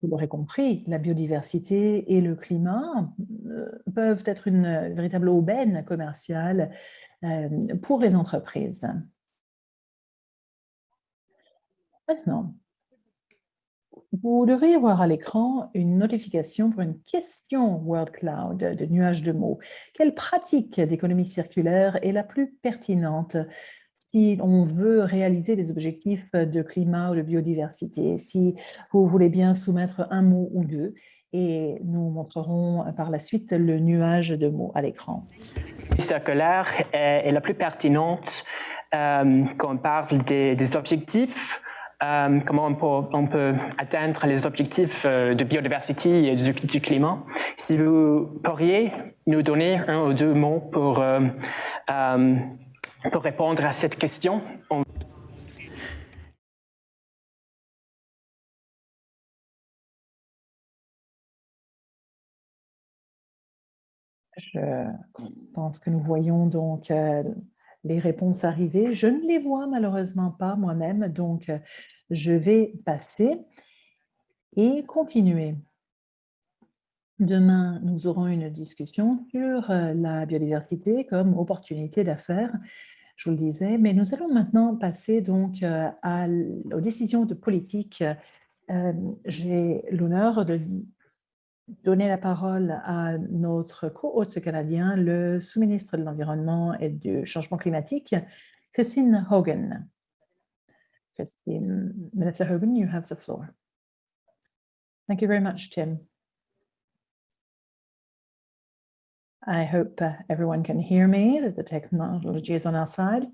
Vous l'aurez compris, la biodiversité et le climat peuvent être une véritable aubaine commerciale pour les entreprises. Maintenant, vous devriez voir à l'écran une notification pour une question World Cloud de nuage de mots. Quelle pratique d'économie circulaire est la plus pertinente? Si on veut réaliser des objectifs de climat ou de biodiversité Si vous voulez bien soumettre un mot ou deux, et nous montrerons par la suite le nuage de mots à l'écran. Circulaire est, la plus pertinente euh, quand on parle des objectifs euh, comment on peut, atteindre les objectifs euh, de biodiversité et du, climat. Si vous pourriez nous donner un ou deux mots pour, euh, pour répondre à cette question. Je pense que nous voyons donc les réponses arriver. Je ne les vois malheureusement pas moi-même, donc euh, je vais passer et continuer. Demain, nous aurons une discussion sur euh, la biodiversité comme opportunité d'affaires, je vous le disais, mais nous allons maintenant passer donc euh, aux décisions de politique. J'ai l'honneur de donner la parole à notre co-hôte canadien, le sous-ministre de l'Environnement et du Changement climatique, Christine Hogan. Christine, Minister Hogan, you have the floor. Thank you very much, Tim. I hope uh, everyone can hear me, that the technology is on our side.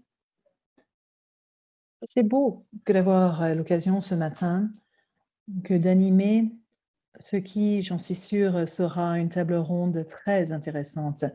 C'est beau que d'avoir euh, l'occasion ce matin que d'animer ce qui, j'en suis sûre, sera une table ronde très intéressante.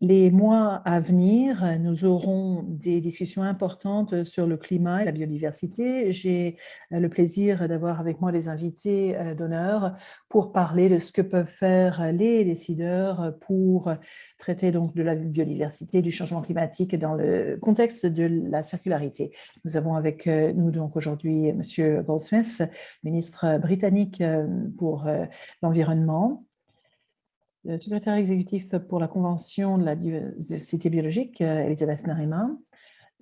Les mois à venir, nous aurons des discussions importantes sur le climat et la biodiversité. J'ai euh, le plaisir d'avoir avec moi les invités euh, d'honneur pour parler de ce que peuvent faire les décideurs pour traiter donc de la biodiversité, du changement climatique dans le contexte de la circularité. Nous avons avec euh, nous donc aujourd'hui M. Goldsmith, ministre britannique pour l'environnement, le secrétaire exécutif pour la Convention de la diversité biologique, euh, Elisabeth Narima.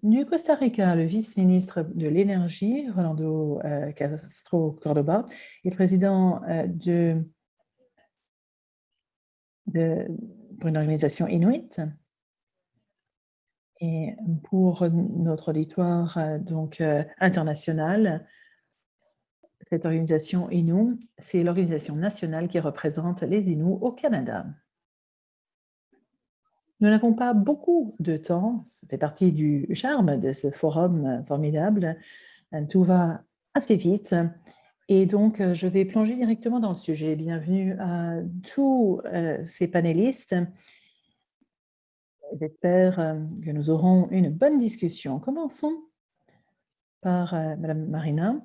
Du Costa Rica, le vice-ministre de l'Énergie, Rolando euh, Castro Cordoba, et président euh, de, pour une organisation inuit. Et pour notre auditoire donc, international, cette organisation Inou, c'est l'organisation nationale qui représente les Inuits au Canada. Nous n'avons pas beaucoup de temps, ça fait partie du charme de ce forum formidable. Tout va assez vite et donc je vais plonger directement dans le sujet. Bienvenue à tous euh, ces panélistes. J'espère euh, que nous aurons une bonne discussion. Commençons par euh, Madame Marina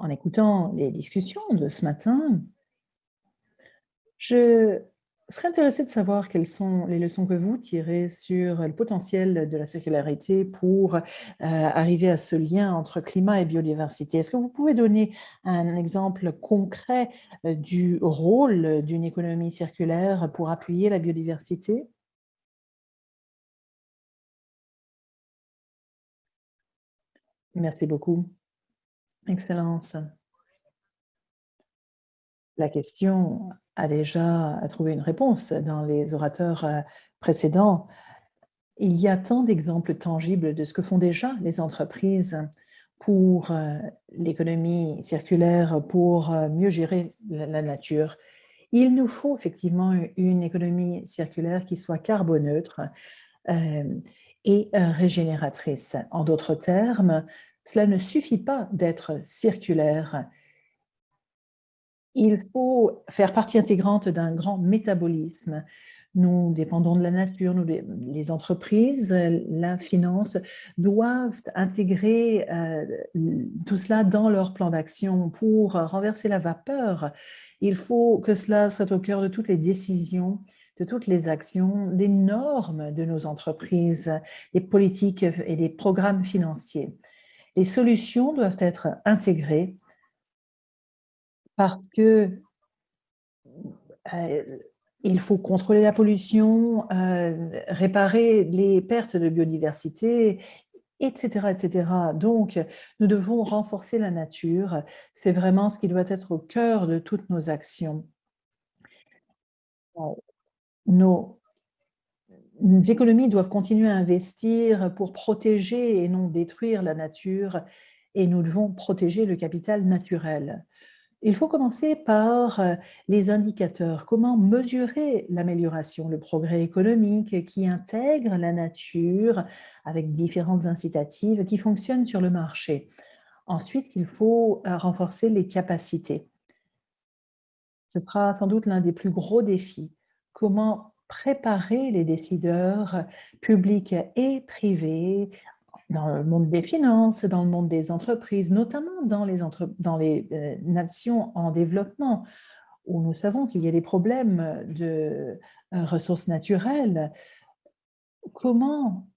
en écoutant les discussions de ce matin, je serais intéressée de savoir quelles sont les leçons que vous tirez sur le potentiel de la circularité pour euh, arriver à ce lien entre climat et biodiversité. Est-ce que vous pouvez donner un exemple concret euh, du rôle d'une économie circulaire pour appuyer la biodiversité? Merci beaucoup. Excellence. La question a déjà trouvé une réponse dans les orateurs euh, précédents. Il y a tant d'exemples tangibles de ce que font déjà les entreprises pour euh, l'économie circulaire, pour euh, mieux gérer la nature. Il nous faut effectivement une économie circulaire qui soit carboneutre et régénératrice. En d'autres termes, cela ne suffit pas d'être circulaire. Il faut faire partie intégrante d'un grand métabolisme. Nous dépendons de la nature, nous, les entreprises, la finance doivent intégrer euh, tout cela dans leur plan d'action pour renverser la vapeur. Il faut que cela soit au cœur de toutes les décisions de toutes les actions, les normes de nos entreprises, les politiques et les programmes financiers. Les solutions doivent être intégrées parce que euh, il faut contrôler la pollution, euh, réparer les pertes de biodiversité, etc., etc. Donc, nous devons renforcer la nature. C'est vraiment ce qui doit être au cœur de toutes nos actions nos économies doivent continuer à investir pour protéger et non détruire la nature et nous devons protéger le capital naturel. Il faut commencer par euh, les indicateurs. Comment mesurer l'amélioration, le progrès économique qui intègre la nature avec différentes incitatives qui fonctionnent sur le marché? Ensuite, il faut euh, renforcer les capacités. Ce sera sans doute l'un des plus gros défis comment préparer les décideurs publics et privés dans le monde des finances, dans le monde des entreprises, notamment dans les, euh, nations en développement, où nous savons qu'il y a des problèmes de euh, ressources naturelles. Comment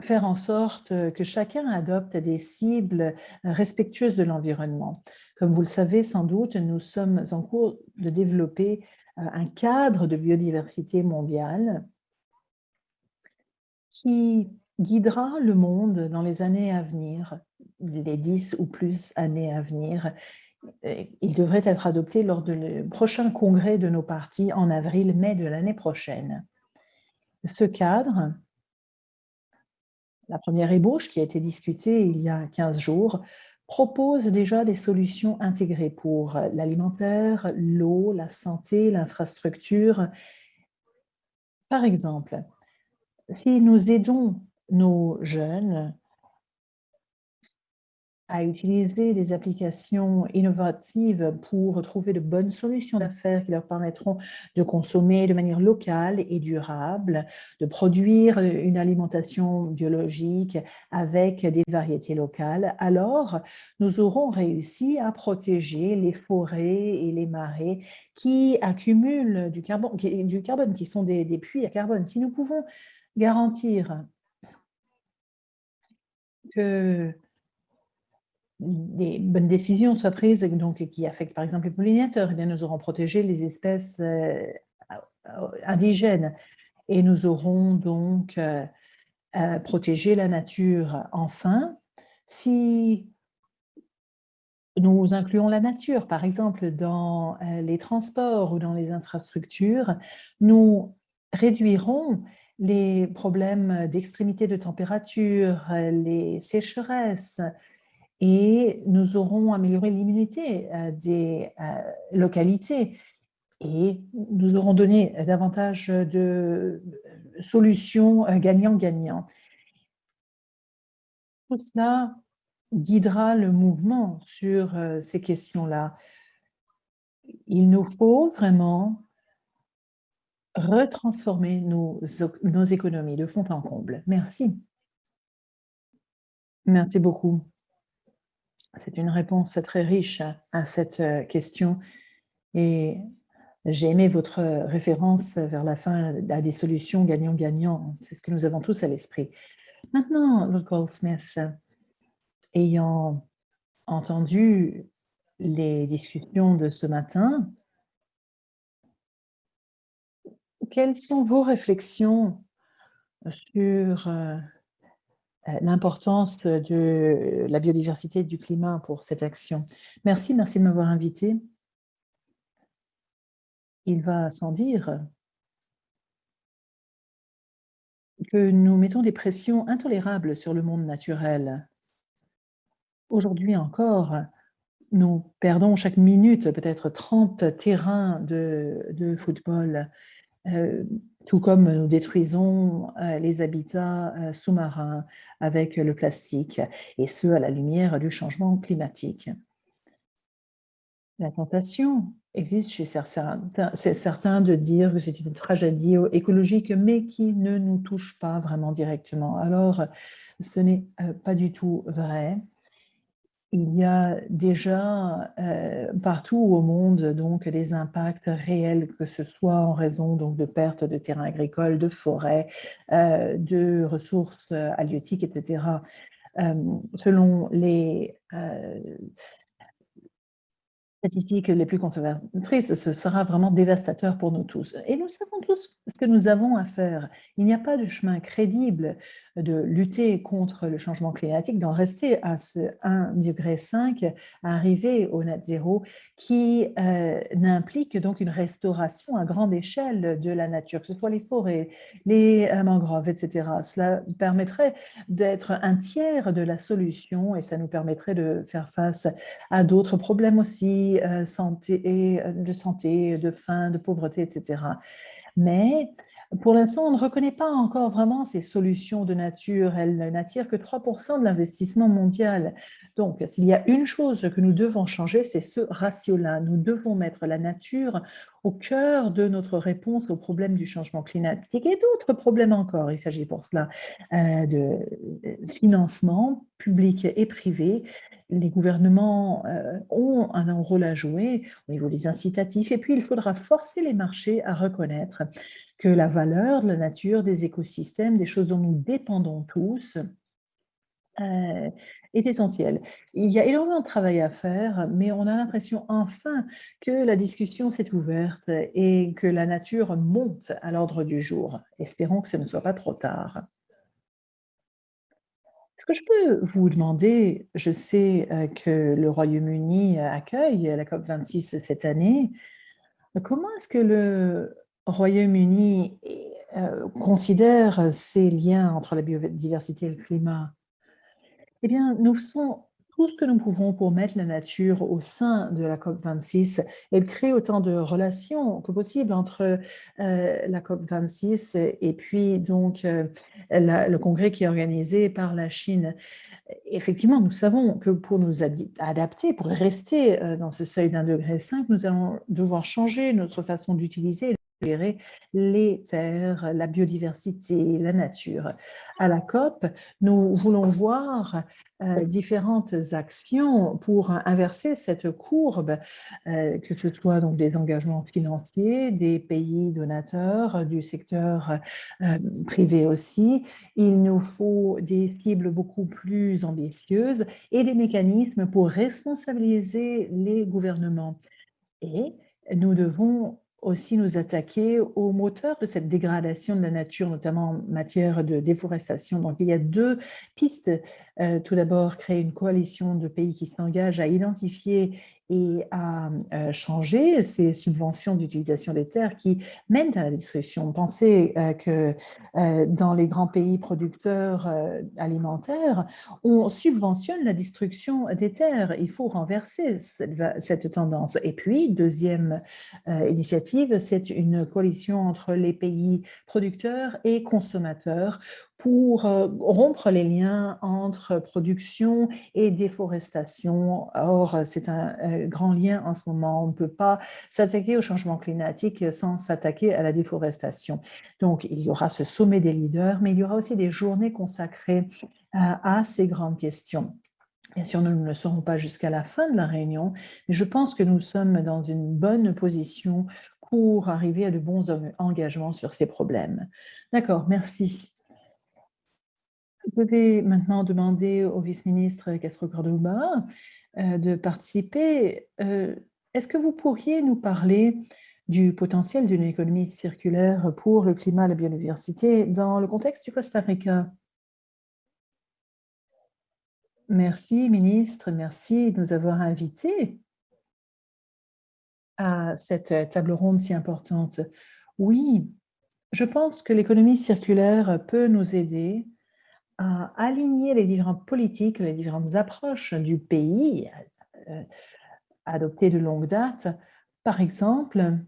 faire en sorte que chacun adopte des cibles respectueuses de l'environnement? Comme vous le savez sans doute, nous sommes en cours de développer un cadre de biodiversité mondiale qui guidera le monde dans les années à venir, les dix ou plus années à venir. Il devrait être adopté lors du prochain congrès de nos partis en avril-mai de l'année prochaine. Ce cadre, la première ébauche qui a été discutée il y a 15 jours, propose déjà des solutions intégrées pour l'alimentaire, l'eau, la santé, l'infrastructure. Par exemple, si nous aidons nos jeunes à utiliser des applications innovatives pour trouver de bonnes solutions d'affaires qui leur permettront de consommer de manière locale et durable, de produire une alimentation biologique avec des variétés locales, alors nous aurons réussi à protéger les forêts et les marais qui accumulent du carbone, qui, du carbone, qui sont des, des puits à carbone. Si nous pouvons garantir que des bonnes décisions soient prises donc, qui affectent par exemple les pollinateurs, eh bien, nous aurons protégé les espèces euh, indigènes et nous aurons donc euh, euh, protégé la nature. Enfin, si nous incluons la nature, par exemple, dans les transports ou dans les infrastructures, nous réduirons les problèmes d'extrémité de température, les sécheresses, et nous aurons amélioré l'immunité euh, des euh, localités et nous aurons donné davantage de solutions euh, gagnant-gagnant. Tout cela guidera le mouvement sur ces questions-là. Il nous faut vraiment retransformer nos, nos économies de fond en comble. Merci. Merci beaucoup. C'est une réponse très riche à cette euh, question et j'ai aimé votre référence vers la fin à des solutions gagnant-gagnant. C'est ce que nous avons tous à l'esprit. Maintenant, Lord Goldsmith, ayant entendu les discussions de ce matin, quelles sont vos réflexions sur euh, l'importance de la biodiversité et du climat pour cette action. Merci, merci de m'avoir invité. Il va sans dire que nous mettons des pressions intolérables sur le monde naturel. Aujourd'hui encore, nous perdons chaque minute peut-être 30 terrains de, football, euh, tout comme nous détruisons euh, les habitats euh, sous-marins avec le plastique, et ce, à la lumière du changement climatique. La tentation existe chez certains, certains de dire que c'est une tragédie écologique, mais qui ne nous touche pas vraiment directement. Alors, ce n'est pas du tout vrai il y a déjà euh, partout au monde donc des impacts réels, que ce soit en raison donc de pertes de terrains agricoles, de forêts, euh, de ressources halieutiques, etc. Euh, selon les statistiques les plus conservatrices, ce sera vraiment dévastateur pour nous tous. Et nous savons tous ce que nous avons à faire. Il n'y a pas de chemin crédible de lutter contre le changement climatique, d'en rester à ce 1,5 degré, arriver au net zéro, qui euh, n'implique donc une restauration à grande échelle de la nature, que ce soit les forêts, les euh, mangroves, etc. Cela permettrait d'être un tiers de la solution et ça nous permettrait de faire face à d'autres problèmes aussi, euh, santé, de santé, de faim, de pauvreté, etc. Mais pour l'instant, on ne reconnaît pas encore vraiment ces solutions de nature. Elles n'attirent que 3% de l'investissement mondial. Donc, s'il y a une chose que nous devons changer, c'est ce ratio-là. Nous devons mettre la nature au cœur de notre réponse aux problèmes du changement climatique et d'autres problèmes encore. Il s'agit pour cela euh, de financement public et privé les gouvernements euh, ont un rôle à jouer au niveau des incitatifs et puis il faudra forcer les marchés à reconnaître que la valeur de la nature, des écosystèmes, des choses dont nous dépendons tous, euh, est essentielle. Il y a énormément de travail à faire, mais on a l'impression enfin que la discussion s'est ouverte et que la nature monte à l'ordre du jour. Espérons que ce ne soit pas trop tard. Est-ce que je peux vous demander, je sais euh, que le Royaume-Uni accueille la COP26 cette année, comment est-ce que le Royaume-Uni euh, considère ces liens entre la biodiversité et le climat? Eh bien, nous sommes tout ce que nous pouvons pour mettre la nature au sein de la COP26 et créer autant de relations que possible entre euh, la COP26 et puis donc euh, le congrès qui est organisé par la Chine. Effectivement, nous savons que pour nous adapter, pour rester dans ce seuil d'un degré 5, nous allons devoir changer notre façon d'utiliser les terres, la biodiversité, la nature. À la COP, nous voulons voir euh, différentes actions pour inverser cette courbe, euh, que ce soit donc des engagements financiers, des pays donateurs, du secteur euh, privé aussi. Il nous faut des cibles beaucoup plus ambitieuses et des mécanismes pour responsabiliser les gouvernements. Et nous devons aussi nous attaquer aux moteurs de cette dégradation de la nature, notamment en matière de déforestation. Donc, il y a deux pistes. Euh, tout d'abord, créer une coalition de pays qui s'engagent à identifier et à euh, changer ces subventions d'utilisation des terres qui mènent à la destruction. Pensez euh, que euh, dans les grands pays producteurs alimentaires, on subventionne la destruction des terres. Il faut renverser cette, tendance. Et puis, deuxième initiative, c'est une coalition entre les pays producteurs et consommateurs pour euh, rompre les liens entre production et déforestation. Or, c'est un euh, grand lien en ce moment. On ne peut pas s'attaquer au changement climatique sans s'attaquer à la déforestation. Donc, il y aura ce sommet des leaders, mais il y aura aussi des journées consacrées à ces grandes questions. Bien sûr, nous ne le serons pas jusqu'à la fin de la réunion, mais je pense que nous sommes dans une bonne position pour arriver à de bons engagements sur ces problèmes. D'accord, merci. Je vais maintenant demander au vice-ministre Castro Cordoba euh, de participer. Euh, est-ce que vous pourriez nous parler du potentiel d'une économie circulaire pour le climat et la biodiversité dans le contexte du Costa Rica? Merci, ministre. Merci de nous avoir invités à cette table ronde si importante. Oui, je pense que l'économie circulaire peut nous aider aligner les différentes politiques, les différentes approches du pays euh, adoptées de longue date. Par exemple,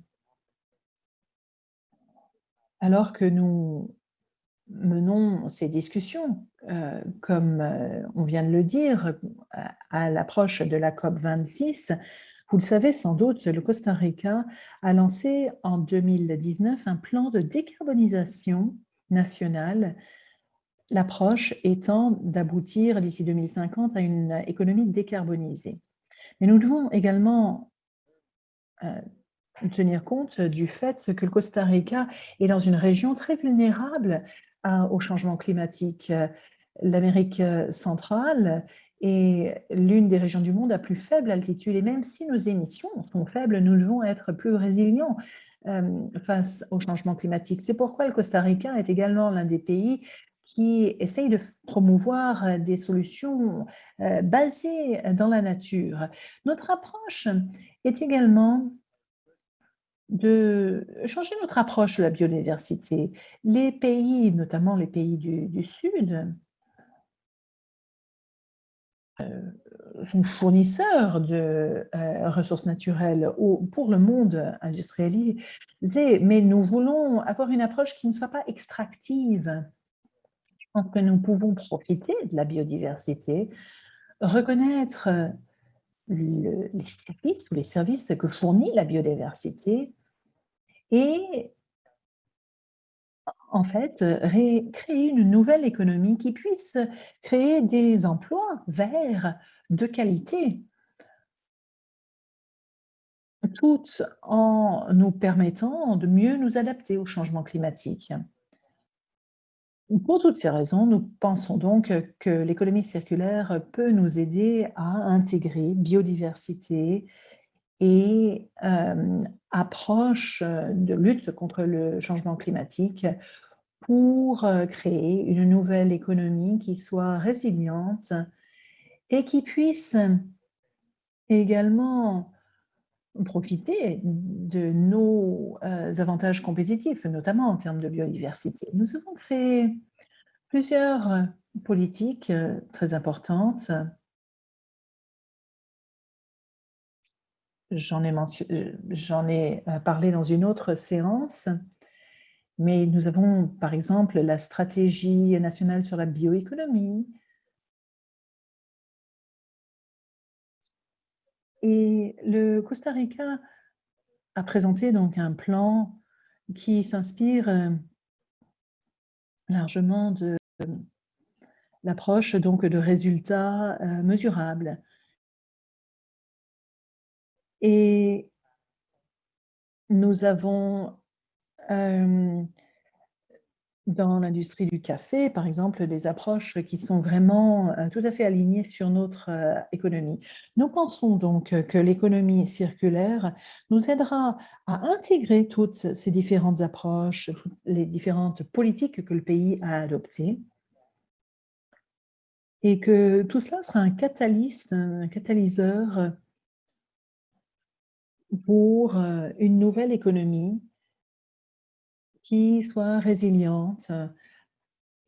alors que nous menons ces discussions, euh, comme euh, on vient de le dire, à l'approche de la COP 26, vous le savez sans doute, le Costa Rica a lancé en 2019 un plan de décarbonisation nationale, l'approche étant d'aboutir d'ici 2050 à une économie décarbonisée. Mais nous devons également euh, tenir compte du fait que le Costa Rica est dans une région très vulnérable au changement climatique. L'Amérique centrale est l'une des régions du monde à plus faible altitude. Et même si nos émissions sont faibles, nous devons être plus résilients euh, face au changement climatique. C'est pourquoi le Costa Rica est également l'un des pays qui essaye de promouvoir des solutions euh, basées dans la nature. Notre approche est également de changer notre approche de la biodiversité. Les pays, notamment les pays du Sud, euh, sont fournisseurs de euh, ressources naturelles pour le monde industrialisé, mais nous voulons avoir une approche qui ne soit pas extractive. Pense que nous pouvons profiter de la biodiversité, reconnaître les services ou les services que fournit la biodiversité et en fait, créer une nouvelle économie qui puisse créer des emplois verts de qualité, tout en nous permettant de mieux nous adapter au changement climatique. Pour toutes ces raisons, nous pensons donc que l'économie circulaire peut nous aider à intégrer biodiversité et euh, approche de lutte contre le changement climatique pour euh, créer une nouvelle économie qui soit résiliente et qui puisse également profiter de nos euh, avantages compétitifs, notamment en termes de biodiversité. Nous avons créé plusieurs politiques euh, très importantes. J'en ai, ai, parlé dans une autre séance. Mais nous avons, par exemple, la stratégie nationale sur la bioéconomie. Et le Costa Rica a présenté donc un plan qui s'inspire euh, largement de l'approche donc de résultats euh, mesurables. Et nous avons euh, dans l'industrie du café, par exemple, des approches qui sont vraiment euh, tout à fait alignées sur notre euh, économie. Nous pensons donc que l'économie circulaire nous aidera à intégrer toutes ces différentes approches, toutes les différentes politiques que le pays a adoptées, et que tout cela sera un un catalyseur pour une nouvelle économie qui soit résiliente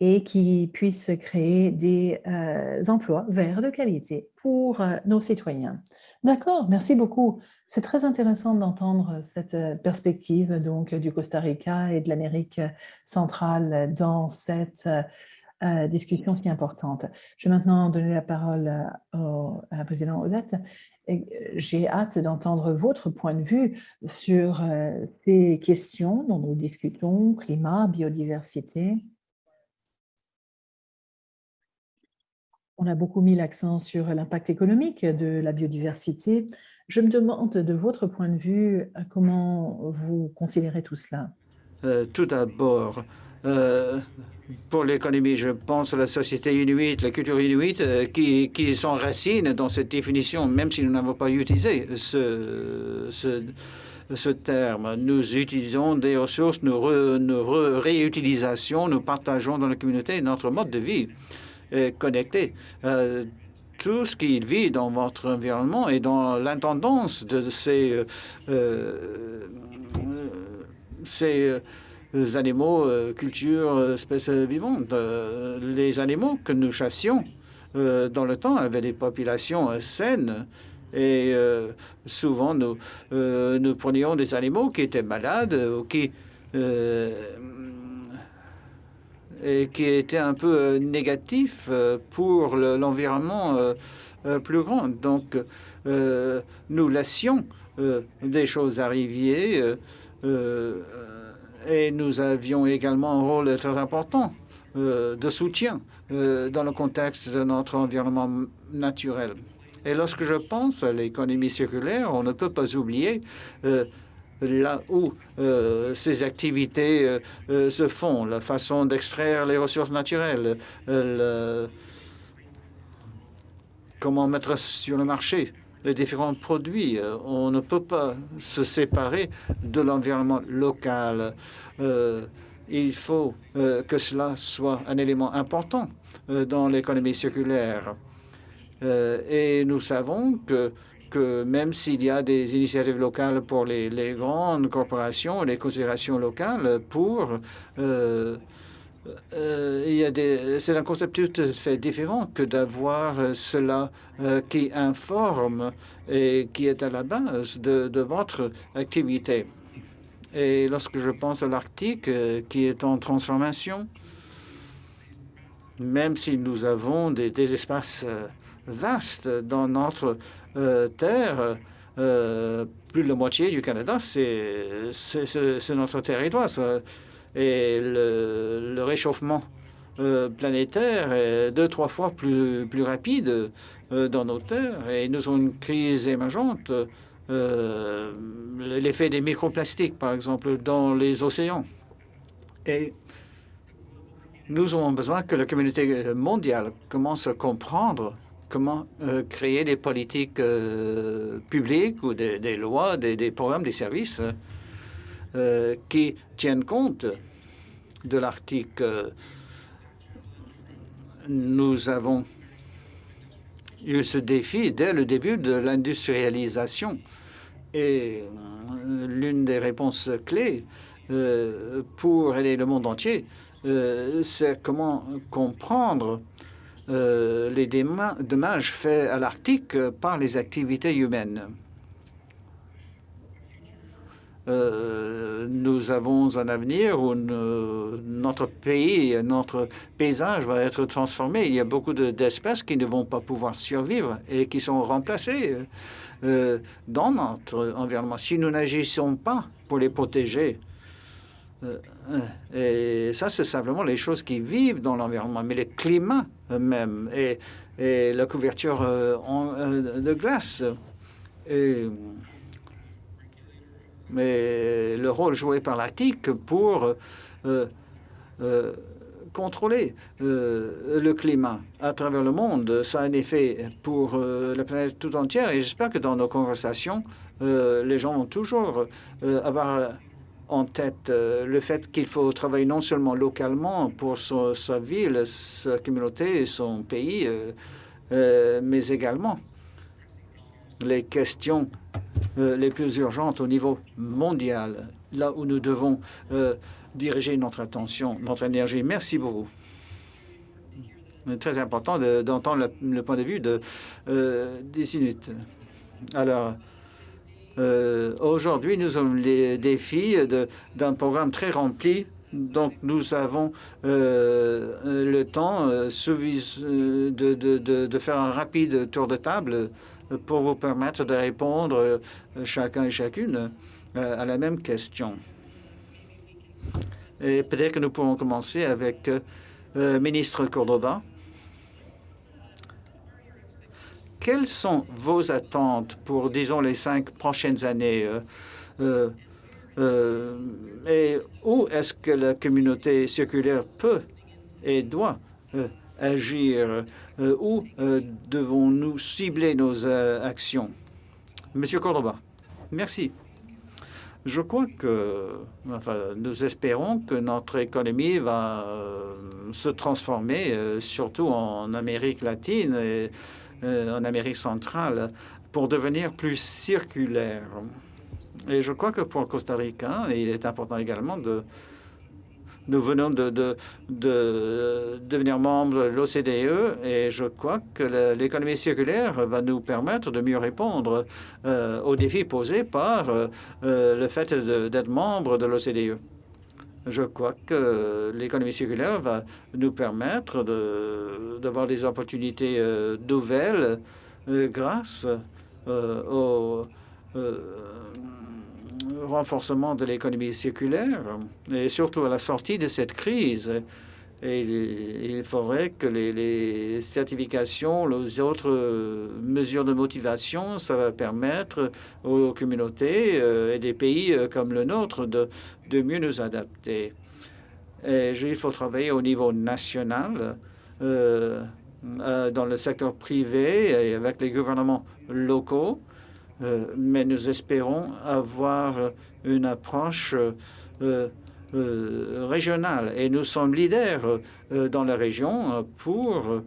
et qui puisse créer des euh, emplois verts de qualité pour euh, nos citoyens. D'accord, merci beaucoup. C'est très intéressant d'entendre cette euh, perspective donc du Costa Rica et de l'Amérique centrale dans cette discussion si importante. Je vais maintenant donner la parole au, à la présidente Odette j'ai hâte d'entendre votre point de vue sur euh, ces questions dont nous discutons, climat, biodiversité. On a beaucoup mis l'accent sur l'impact économique de la biodiversité. Je me demande de votre point de vue comment vous considérez tout cela? Euh, tout d'abord, euh, pour l'économie, je pense à la société inuite, la culture inuite, euh, qui, qui s'enracine dans cette définition, même si nous n'avons pas utilisé ce, ce, terme. Nous utilisons des ressources, nous, réutilisation, nous partageons dans la communauté notre mode de vie est connecté. Euh, tout ce qui vit dans votre environnement et dans l'intendance de ces, ces animaux, cultures, espèces vivantes. les animaux que nous chassions dans le temps avaient des populations saines et souvent, nous, prenions des animaux qui étaient malades ou qui et qui était un peu euh, négatif euh, pour l'environnement euh, plus grand. Donc, nous laissions des choses arriver et nous avions également un rôle très important de soutien dans le contexte de notre environnement naturel. Et lorsque je pense à l'économie circulaire, on ne peut pas oublier là où euh, ces activités euh, euh, se font, la façon d'extraire les ressources naturelles, comment mettre sur le marché les différents produits. On ne peut pas se séparer de l'environnement local. il faut que cela soit un élément important dans l'économie circulaire. et nous savons que que même s'il y a des initiatives locales pour les, grandes corporations, les considérations locales pour euh, euh, c'est un concept tout à fait différent que d'avoir cela euh, qui informe et qui est à la base de, votre activité. Et lorsque je pense à l'Arctique qui est en transformation, même si nous avons des, espaces vastes dans notre euh, terre, euh, plus de la moitié du Canada, c'est notre territoire. Et le, réchauffement euh, planétaire est deux, trois fois plus, plus rapide dans nos terres. Et nous avons une crise émergente, l'effet des microplastiques, par exemple, dans les océans. Et nous avons besoin que la communauté mondiale commence à comprendre comment euh, créer des politiques euh, publiques ou des, lois, des, programmes, des services euh, qui tiennent compte de l'Arctique. Nous avons eu ce défi dès le début de l'industrialisation. Et l'une des réponses clés pour aider le monde entier, c'est comment comprendre euh, les dommages faits à l'Arctique par les activités humaines. Euh, nous avons un avenir où notre pays, notre paysage va être transformé. Il y a beaucoup d'espèces qui ne vont pas pouvoir survivre et qui sont remplacées euh, dans notre environnement. Si nous n'agissons pas pour les protéger, et ça, c'est simplement les choses qui vivent dans l'environnement. Mais le climat même et, la couverture euh, euh, de glace. Mais le rôle joué par l'Arctique pour euh, contrôler le climat à travers le monde, ça a un effet pour la planète tout entière. Et j'espère que dans nos conversations, les gens vont toujours avoir en tête euh, le fait qu'il faut travailler non seulement localement pour sa ville, sa communauté, son pays, euh, euh, mais également les questions les plus urgentes au niveau mondial, là où nous devons diriger notre attention, notre énergie. Merci beaucoup. Très important d'entendre le, point de vue de, des Inuits. Alors, euh, aujourd'hui, nous avons les défis d'un programme très rempli. Donc, nous avons euh, le temps euh, de, de, de, faire un rapide tour de table pour vous permettre de répondre chacun et chacune à la même question. Et peut-être que nous pourrons commencer avec le ministre Cordoba. quelles sont vos attentes pour, disons, les cinq prochaines années euh, euh, euh, Et où est-ce que la communauté circulaire peut et doit agir Où devons-nous cibler nos actions? Monsieur Cordoba, merci. Je crois que enfin, nous espérons que notre économie va se transformer, surtout en Amérique latine. Et, en Amérique centrale pour devenir plus circulaire. Et je crois que pour Costa Rica, il est important également de nous venons de, de, devenir membre de l'OCDE et je crois que l'économie circulaire va nous permettre de mieux répondre euh, aux défis posés par euh, le fait d'être membre de l'OCDE. Je crois que l'économie circulaire va nous permettre d'avoir des opportunités euh, nouvelles grâce au renforcement de l'économie circulaire et surtout à la sortie de cette crise. Il faudrait que les, certifications, les autres mesures de motivation, ça va permettre aux communautés euh, et des pays euh, comme le nôtre de, de mieux nous adapter. Il faut travailler au niveau national, euh, dans le secteur privé et avec les gouvernements locaux mais nous espérons avoir une approche euh, euh, régionale. Et nous sommes leaders dans la région pour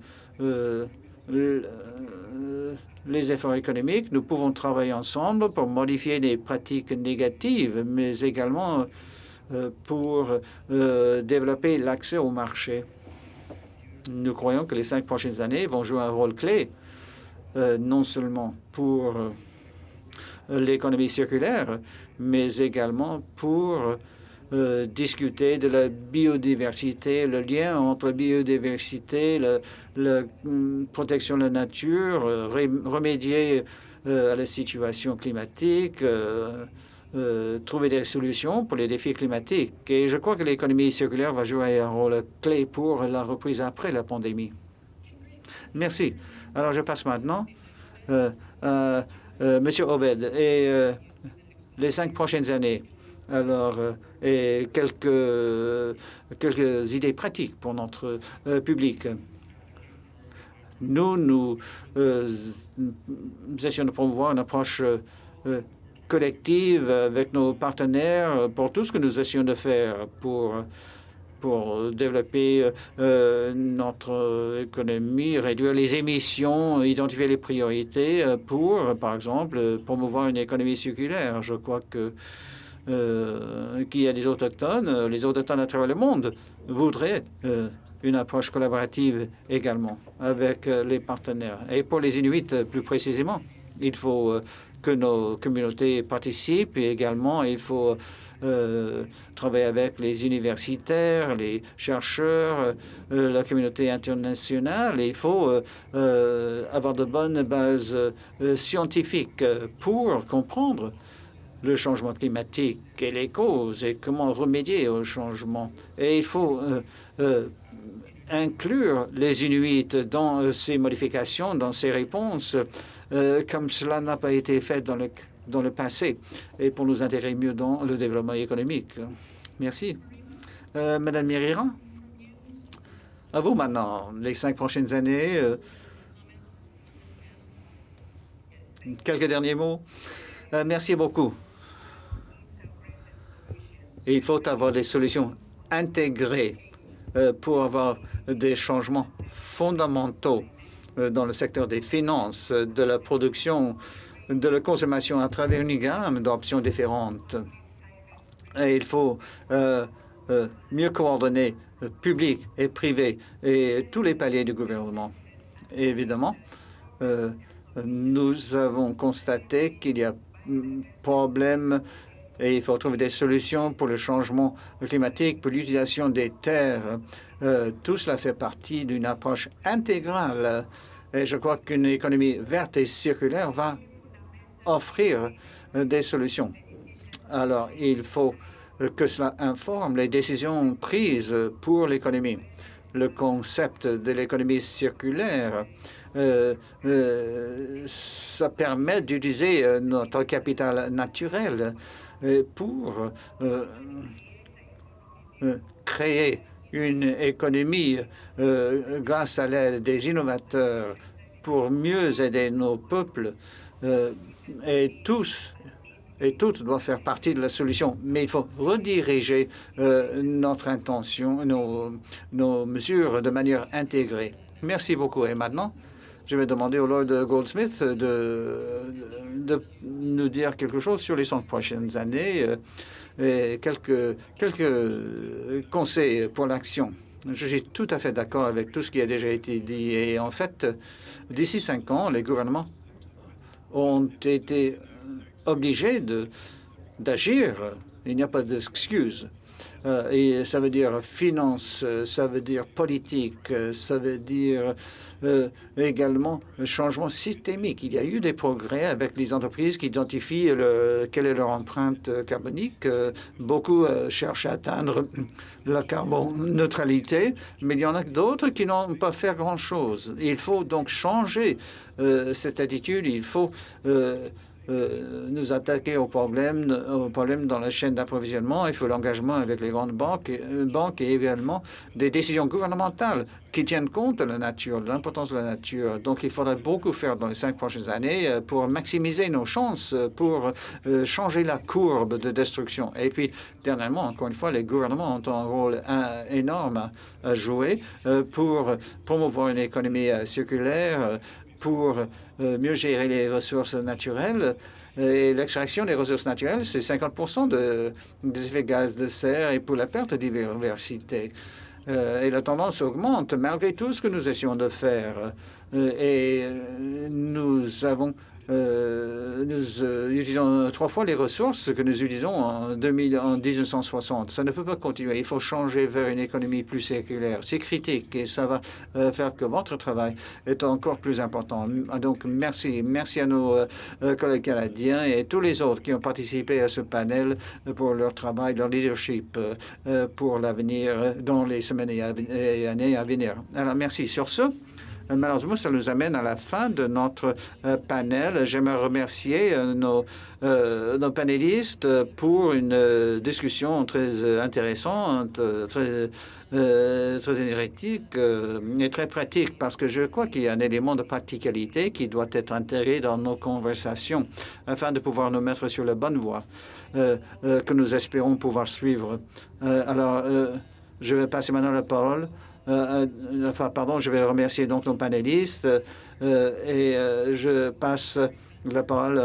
les efforts économiques. Nous pouvons travailler ensemble pour modifier les pratiques négatives, mais également pour développer l'accès au marché. Nous croyons que les cinq prochaines années vont jouer un rôle clé, non seulement pour l'économie circulaire, mais également pour euh, discuter de la biodiversité, le lien entre biodiversité, la, hum, protection de la nature, euh, remédier euh, à la situation climatique, trouver des solutions pour les défis climatiques. Et je crois que l'économie circulaire va jouer un rôle clé pour la reprise après la pandémie. Merci. Alors, je passe maintenant à Monsieur Obed, et euh, les cinq prochaines années, alors, euh, et quelques, quelques idées pratiques pour notre public. Nous, nous, essayons de promouvoir une approche collective avec nos partenaires pour tout ce que nous essayons de faire pour pour développer euh, euh, notre économie, réduire les émissions, identifier les priorités euh, pour, par exemple, promouvoir une économie circulaire. Je crois que qu'il y a des autochtones, les autochtones à travers le monde voudraient une approche collaborative également avec les partenaires. Et pour les Inuits, plus précisément, il faut que nos communautés participent et également il faut euh, travailler avec les universitaires, les chercheurs, euh, la communauté internationale. il faut euh, avoir de bonnes bases scientifiques pour comprendre le changement climatique et les causes et comment remédier au changement. Et il faut inclure les Inuits dans ces modifications, dans ces réponses, comme cela n'a pas été fait dans le dans le passé et pour nous intégrer mieux dans le développement économique. Merci. Euh, Madame Mirira, à vous maintenant, les cinq prochaines années. Euh, quelques derniers mots. Euh, merci beaucoup. il faut avoir des solutions intégrées pour avoir des changements fondamentaux dans le secteur des finances, de la production de la consommation à travers une gamme d'options différentes. Et il faut euh, euh, mieux coordonner euh, public et privé et tous les paliers du gouvernement. évidemment, nous avons constaté qu'il y a mm, problème et il faut trouver des solutions pour le changement climatique, pour l'utilisation des terres. tout cela fait partie d'une approche intégrale. Et je crois qu'une économie verte et circulaire va offrir euh, des solutions. Alors, il faut euh, que cela informe les décisions prises pour l'économie. Le concept de l'économie circulaire, euh, ça permet d'utiliser notre capital naturel pour créer une économie grâce à l'aide des innovateurs pour mieux aider nos peuples et tous et toutes doivent faire partie de la solution. Mais il faut rediriger euh, notre intention, nos, mesures de manière intégrée. Merci beaucoup. Et maintenant, je vais demander au Lord Goldsmith de, nous dire quelque chose sur les 100 prochaines années et quelques, quelques conseils pour l'action. Je suis tout à fait d'accord avec tout ce qui a déjà été dit. Et en fait, d'ici cinq ans, les gouvernements ont été obligés d'agir. Il n'y a pas d'excuse. Euh, et ça veut dire finance, ça veut dire politique, ça veut dire euh, également un changement systémique. Il y a eu des progrès avec les entreprises qui identifient le, quelle est leur empreinte carbonique. Euh, beaucoup euh, cherchent à atteindre la carboneutralité, mais il y en a d'autres qui n'ont pas fait grand-chose. Il faut donc changer cette attitude. Il faut euh, nous attaquer aux problèmes, aux problèmes dans la chaîne d'approvisionnement. Il faut l'engagement avec les grandes banques, euh, banques et également des décisions gouvernementales qui tiennent compte de la nature, de l'importance de la nature. Donc, il faudrait beaucoup faire dans les cinq prochaines années euh, pour maximiser nos chances, pour changer la courbe de destruction. Et puis, dernièrement, encore une fois, les gouvernements ont un rôle énorme à jouer pour promouvoir une économie circulaire, pour euh, mieux gérer les ressources naturelles. Et l'extraction des ressources naturelles, c'est 50% de, des effets gaz de serre et pour la perte de diversité. Euh, et la tendance augmente malgré tout ce que nous essayons de faire. Euh, et nous avons euh, nous euh, utilisons trois fois les ressources que nous utilisons en, 2000, en 1960. Ça ne peut pas continuer. Il faut changer vers une économie plus circulaire. C'est critique et ça va euh, faire que votre travail est encore plus important. Donc, merci. Merci à nos collègues canadiens et tous les autres qui ont participé à ce panel pour leur travail, leur leadership pour l'avenir dans les semaines et années à venir. Alors, merci. Sur ce, Malheureusement, ça nous amène à la fin de notre euh, panel. J'aimerais remercier euh, nos, euh, nos, panélistes pour une discussion très intéressante, très, très énergétique et très pratique, parce que je crois qu'il y a un élément de practicalité qui doit être intégré dans nos conversations afin de pouvoir nous mettre sur la bonne voie que nous espérons pouvoir suivre. alors, je vais passer maintenant la parole euh, euh, enfin, pardon, je vais remercier donc nos panélistes euh, et je passe la parole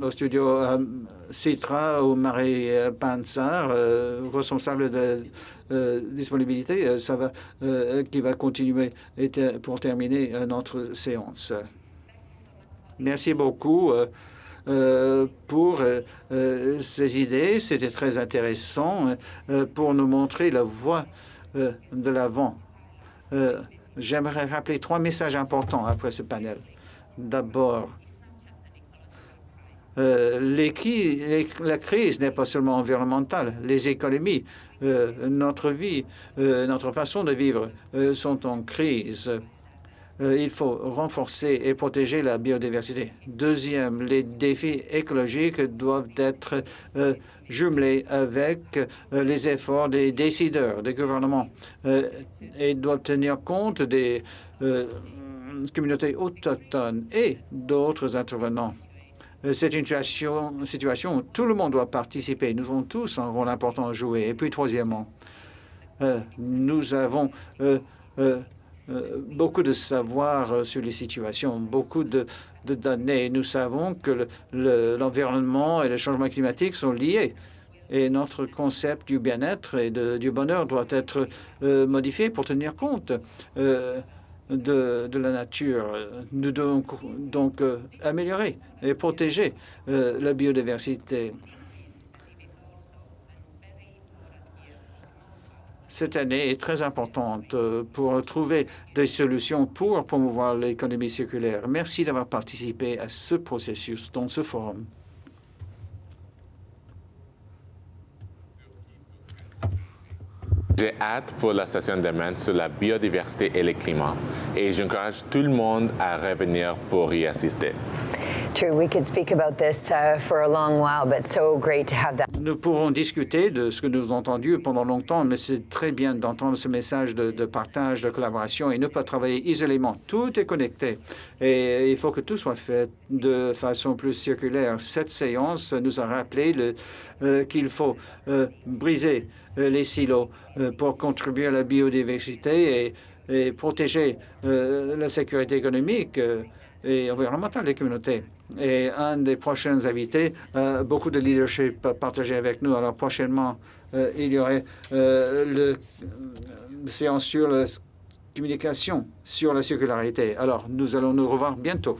au studio Citra ou Marie Panzer, responsable de disponibilité, ça va, qui va continuer pour terminer notre séance. Merci beaucoup. pour ces idées. C'était très intéressant pour nous montrer la voie de l'avant euh, j'aimerais rappeler trois messages importants après ce panel. D'abord, euh, la crise n'est pas seulement environnementale. Les économies, euh, notre vie, notre façon de vivre sont en crise. Euh, il faut renforcer et protéger la biodiversité. Deuxième, les défis écologiques doivent être euh, jumelés avec euh, les efforts des décideurs, des gouvernements, et doivent tenir compte des communautés autochtones et d'autres intervenants. C'est une situation, situation où tout le monde doit participer. Nous avons tous un rôle important à jouer. Et puis, troisièmement, nous avons beaucoup de savoir euh, sur les situations, beaucoup de, données. Nous savons que l'environnement et le changement climatique sont liés. Et notre concept du bien-être et du bonheur doit être euh, modifié pour tenir compte de, de, la nature. Nous devons donc améliorer et protéger la biodiversité. Cette année est très importante euh, pour trouver des solutions pour promouvoir l'économie circulaire. Merci d'avoir participé à ce processus dans ce forum. J'ai hâte pour la session demain sur la biodiversité et le climat et j'encourage tout le monde à revenir pour y assister. Nous pourrons discuter de ce que nous avons entendu pendant longtemps, mais c'est très bien d'entendre ce message de, partage, de collaboration et ne pas travailler isolément. Tout est connecté et il faut que tout soit fait de façon plus circulaire. Cette séance nous a rappelé euh, qu'il faut euh, briser euh, les silos pour contribuer à la biodiversité et protéger la sécurité économique et environnementale des communautés. Et un des prochains invités, beaucoup de leadership partagé avec nous. Alors prochainement, il y aurait le séance sur la communication sur la circularité. Alors, nous allons nous revoir bientôt.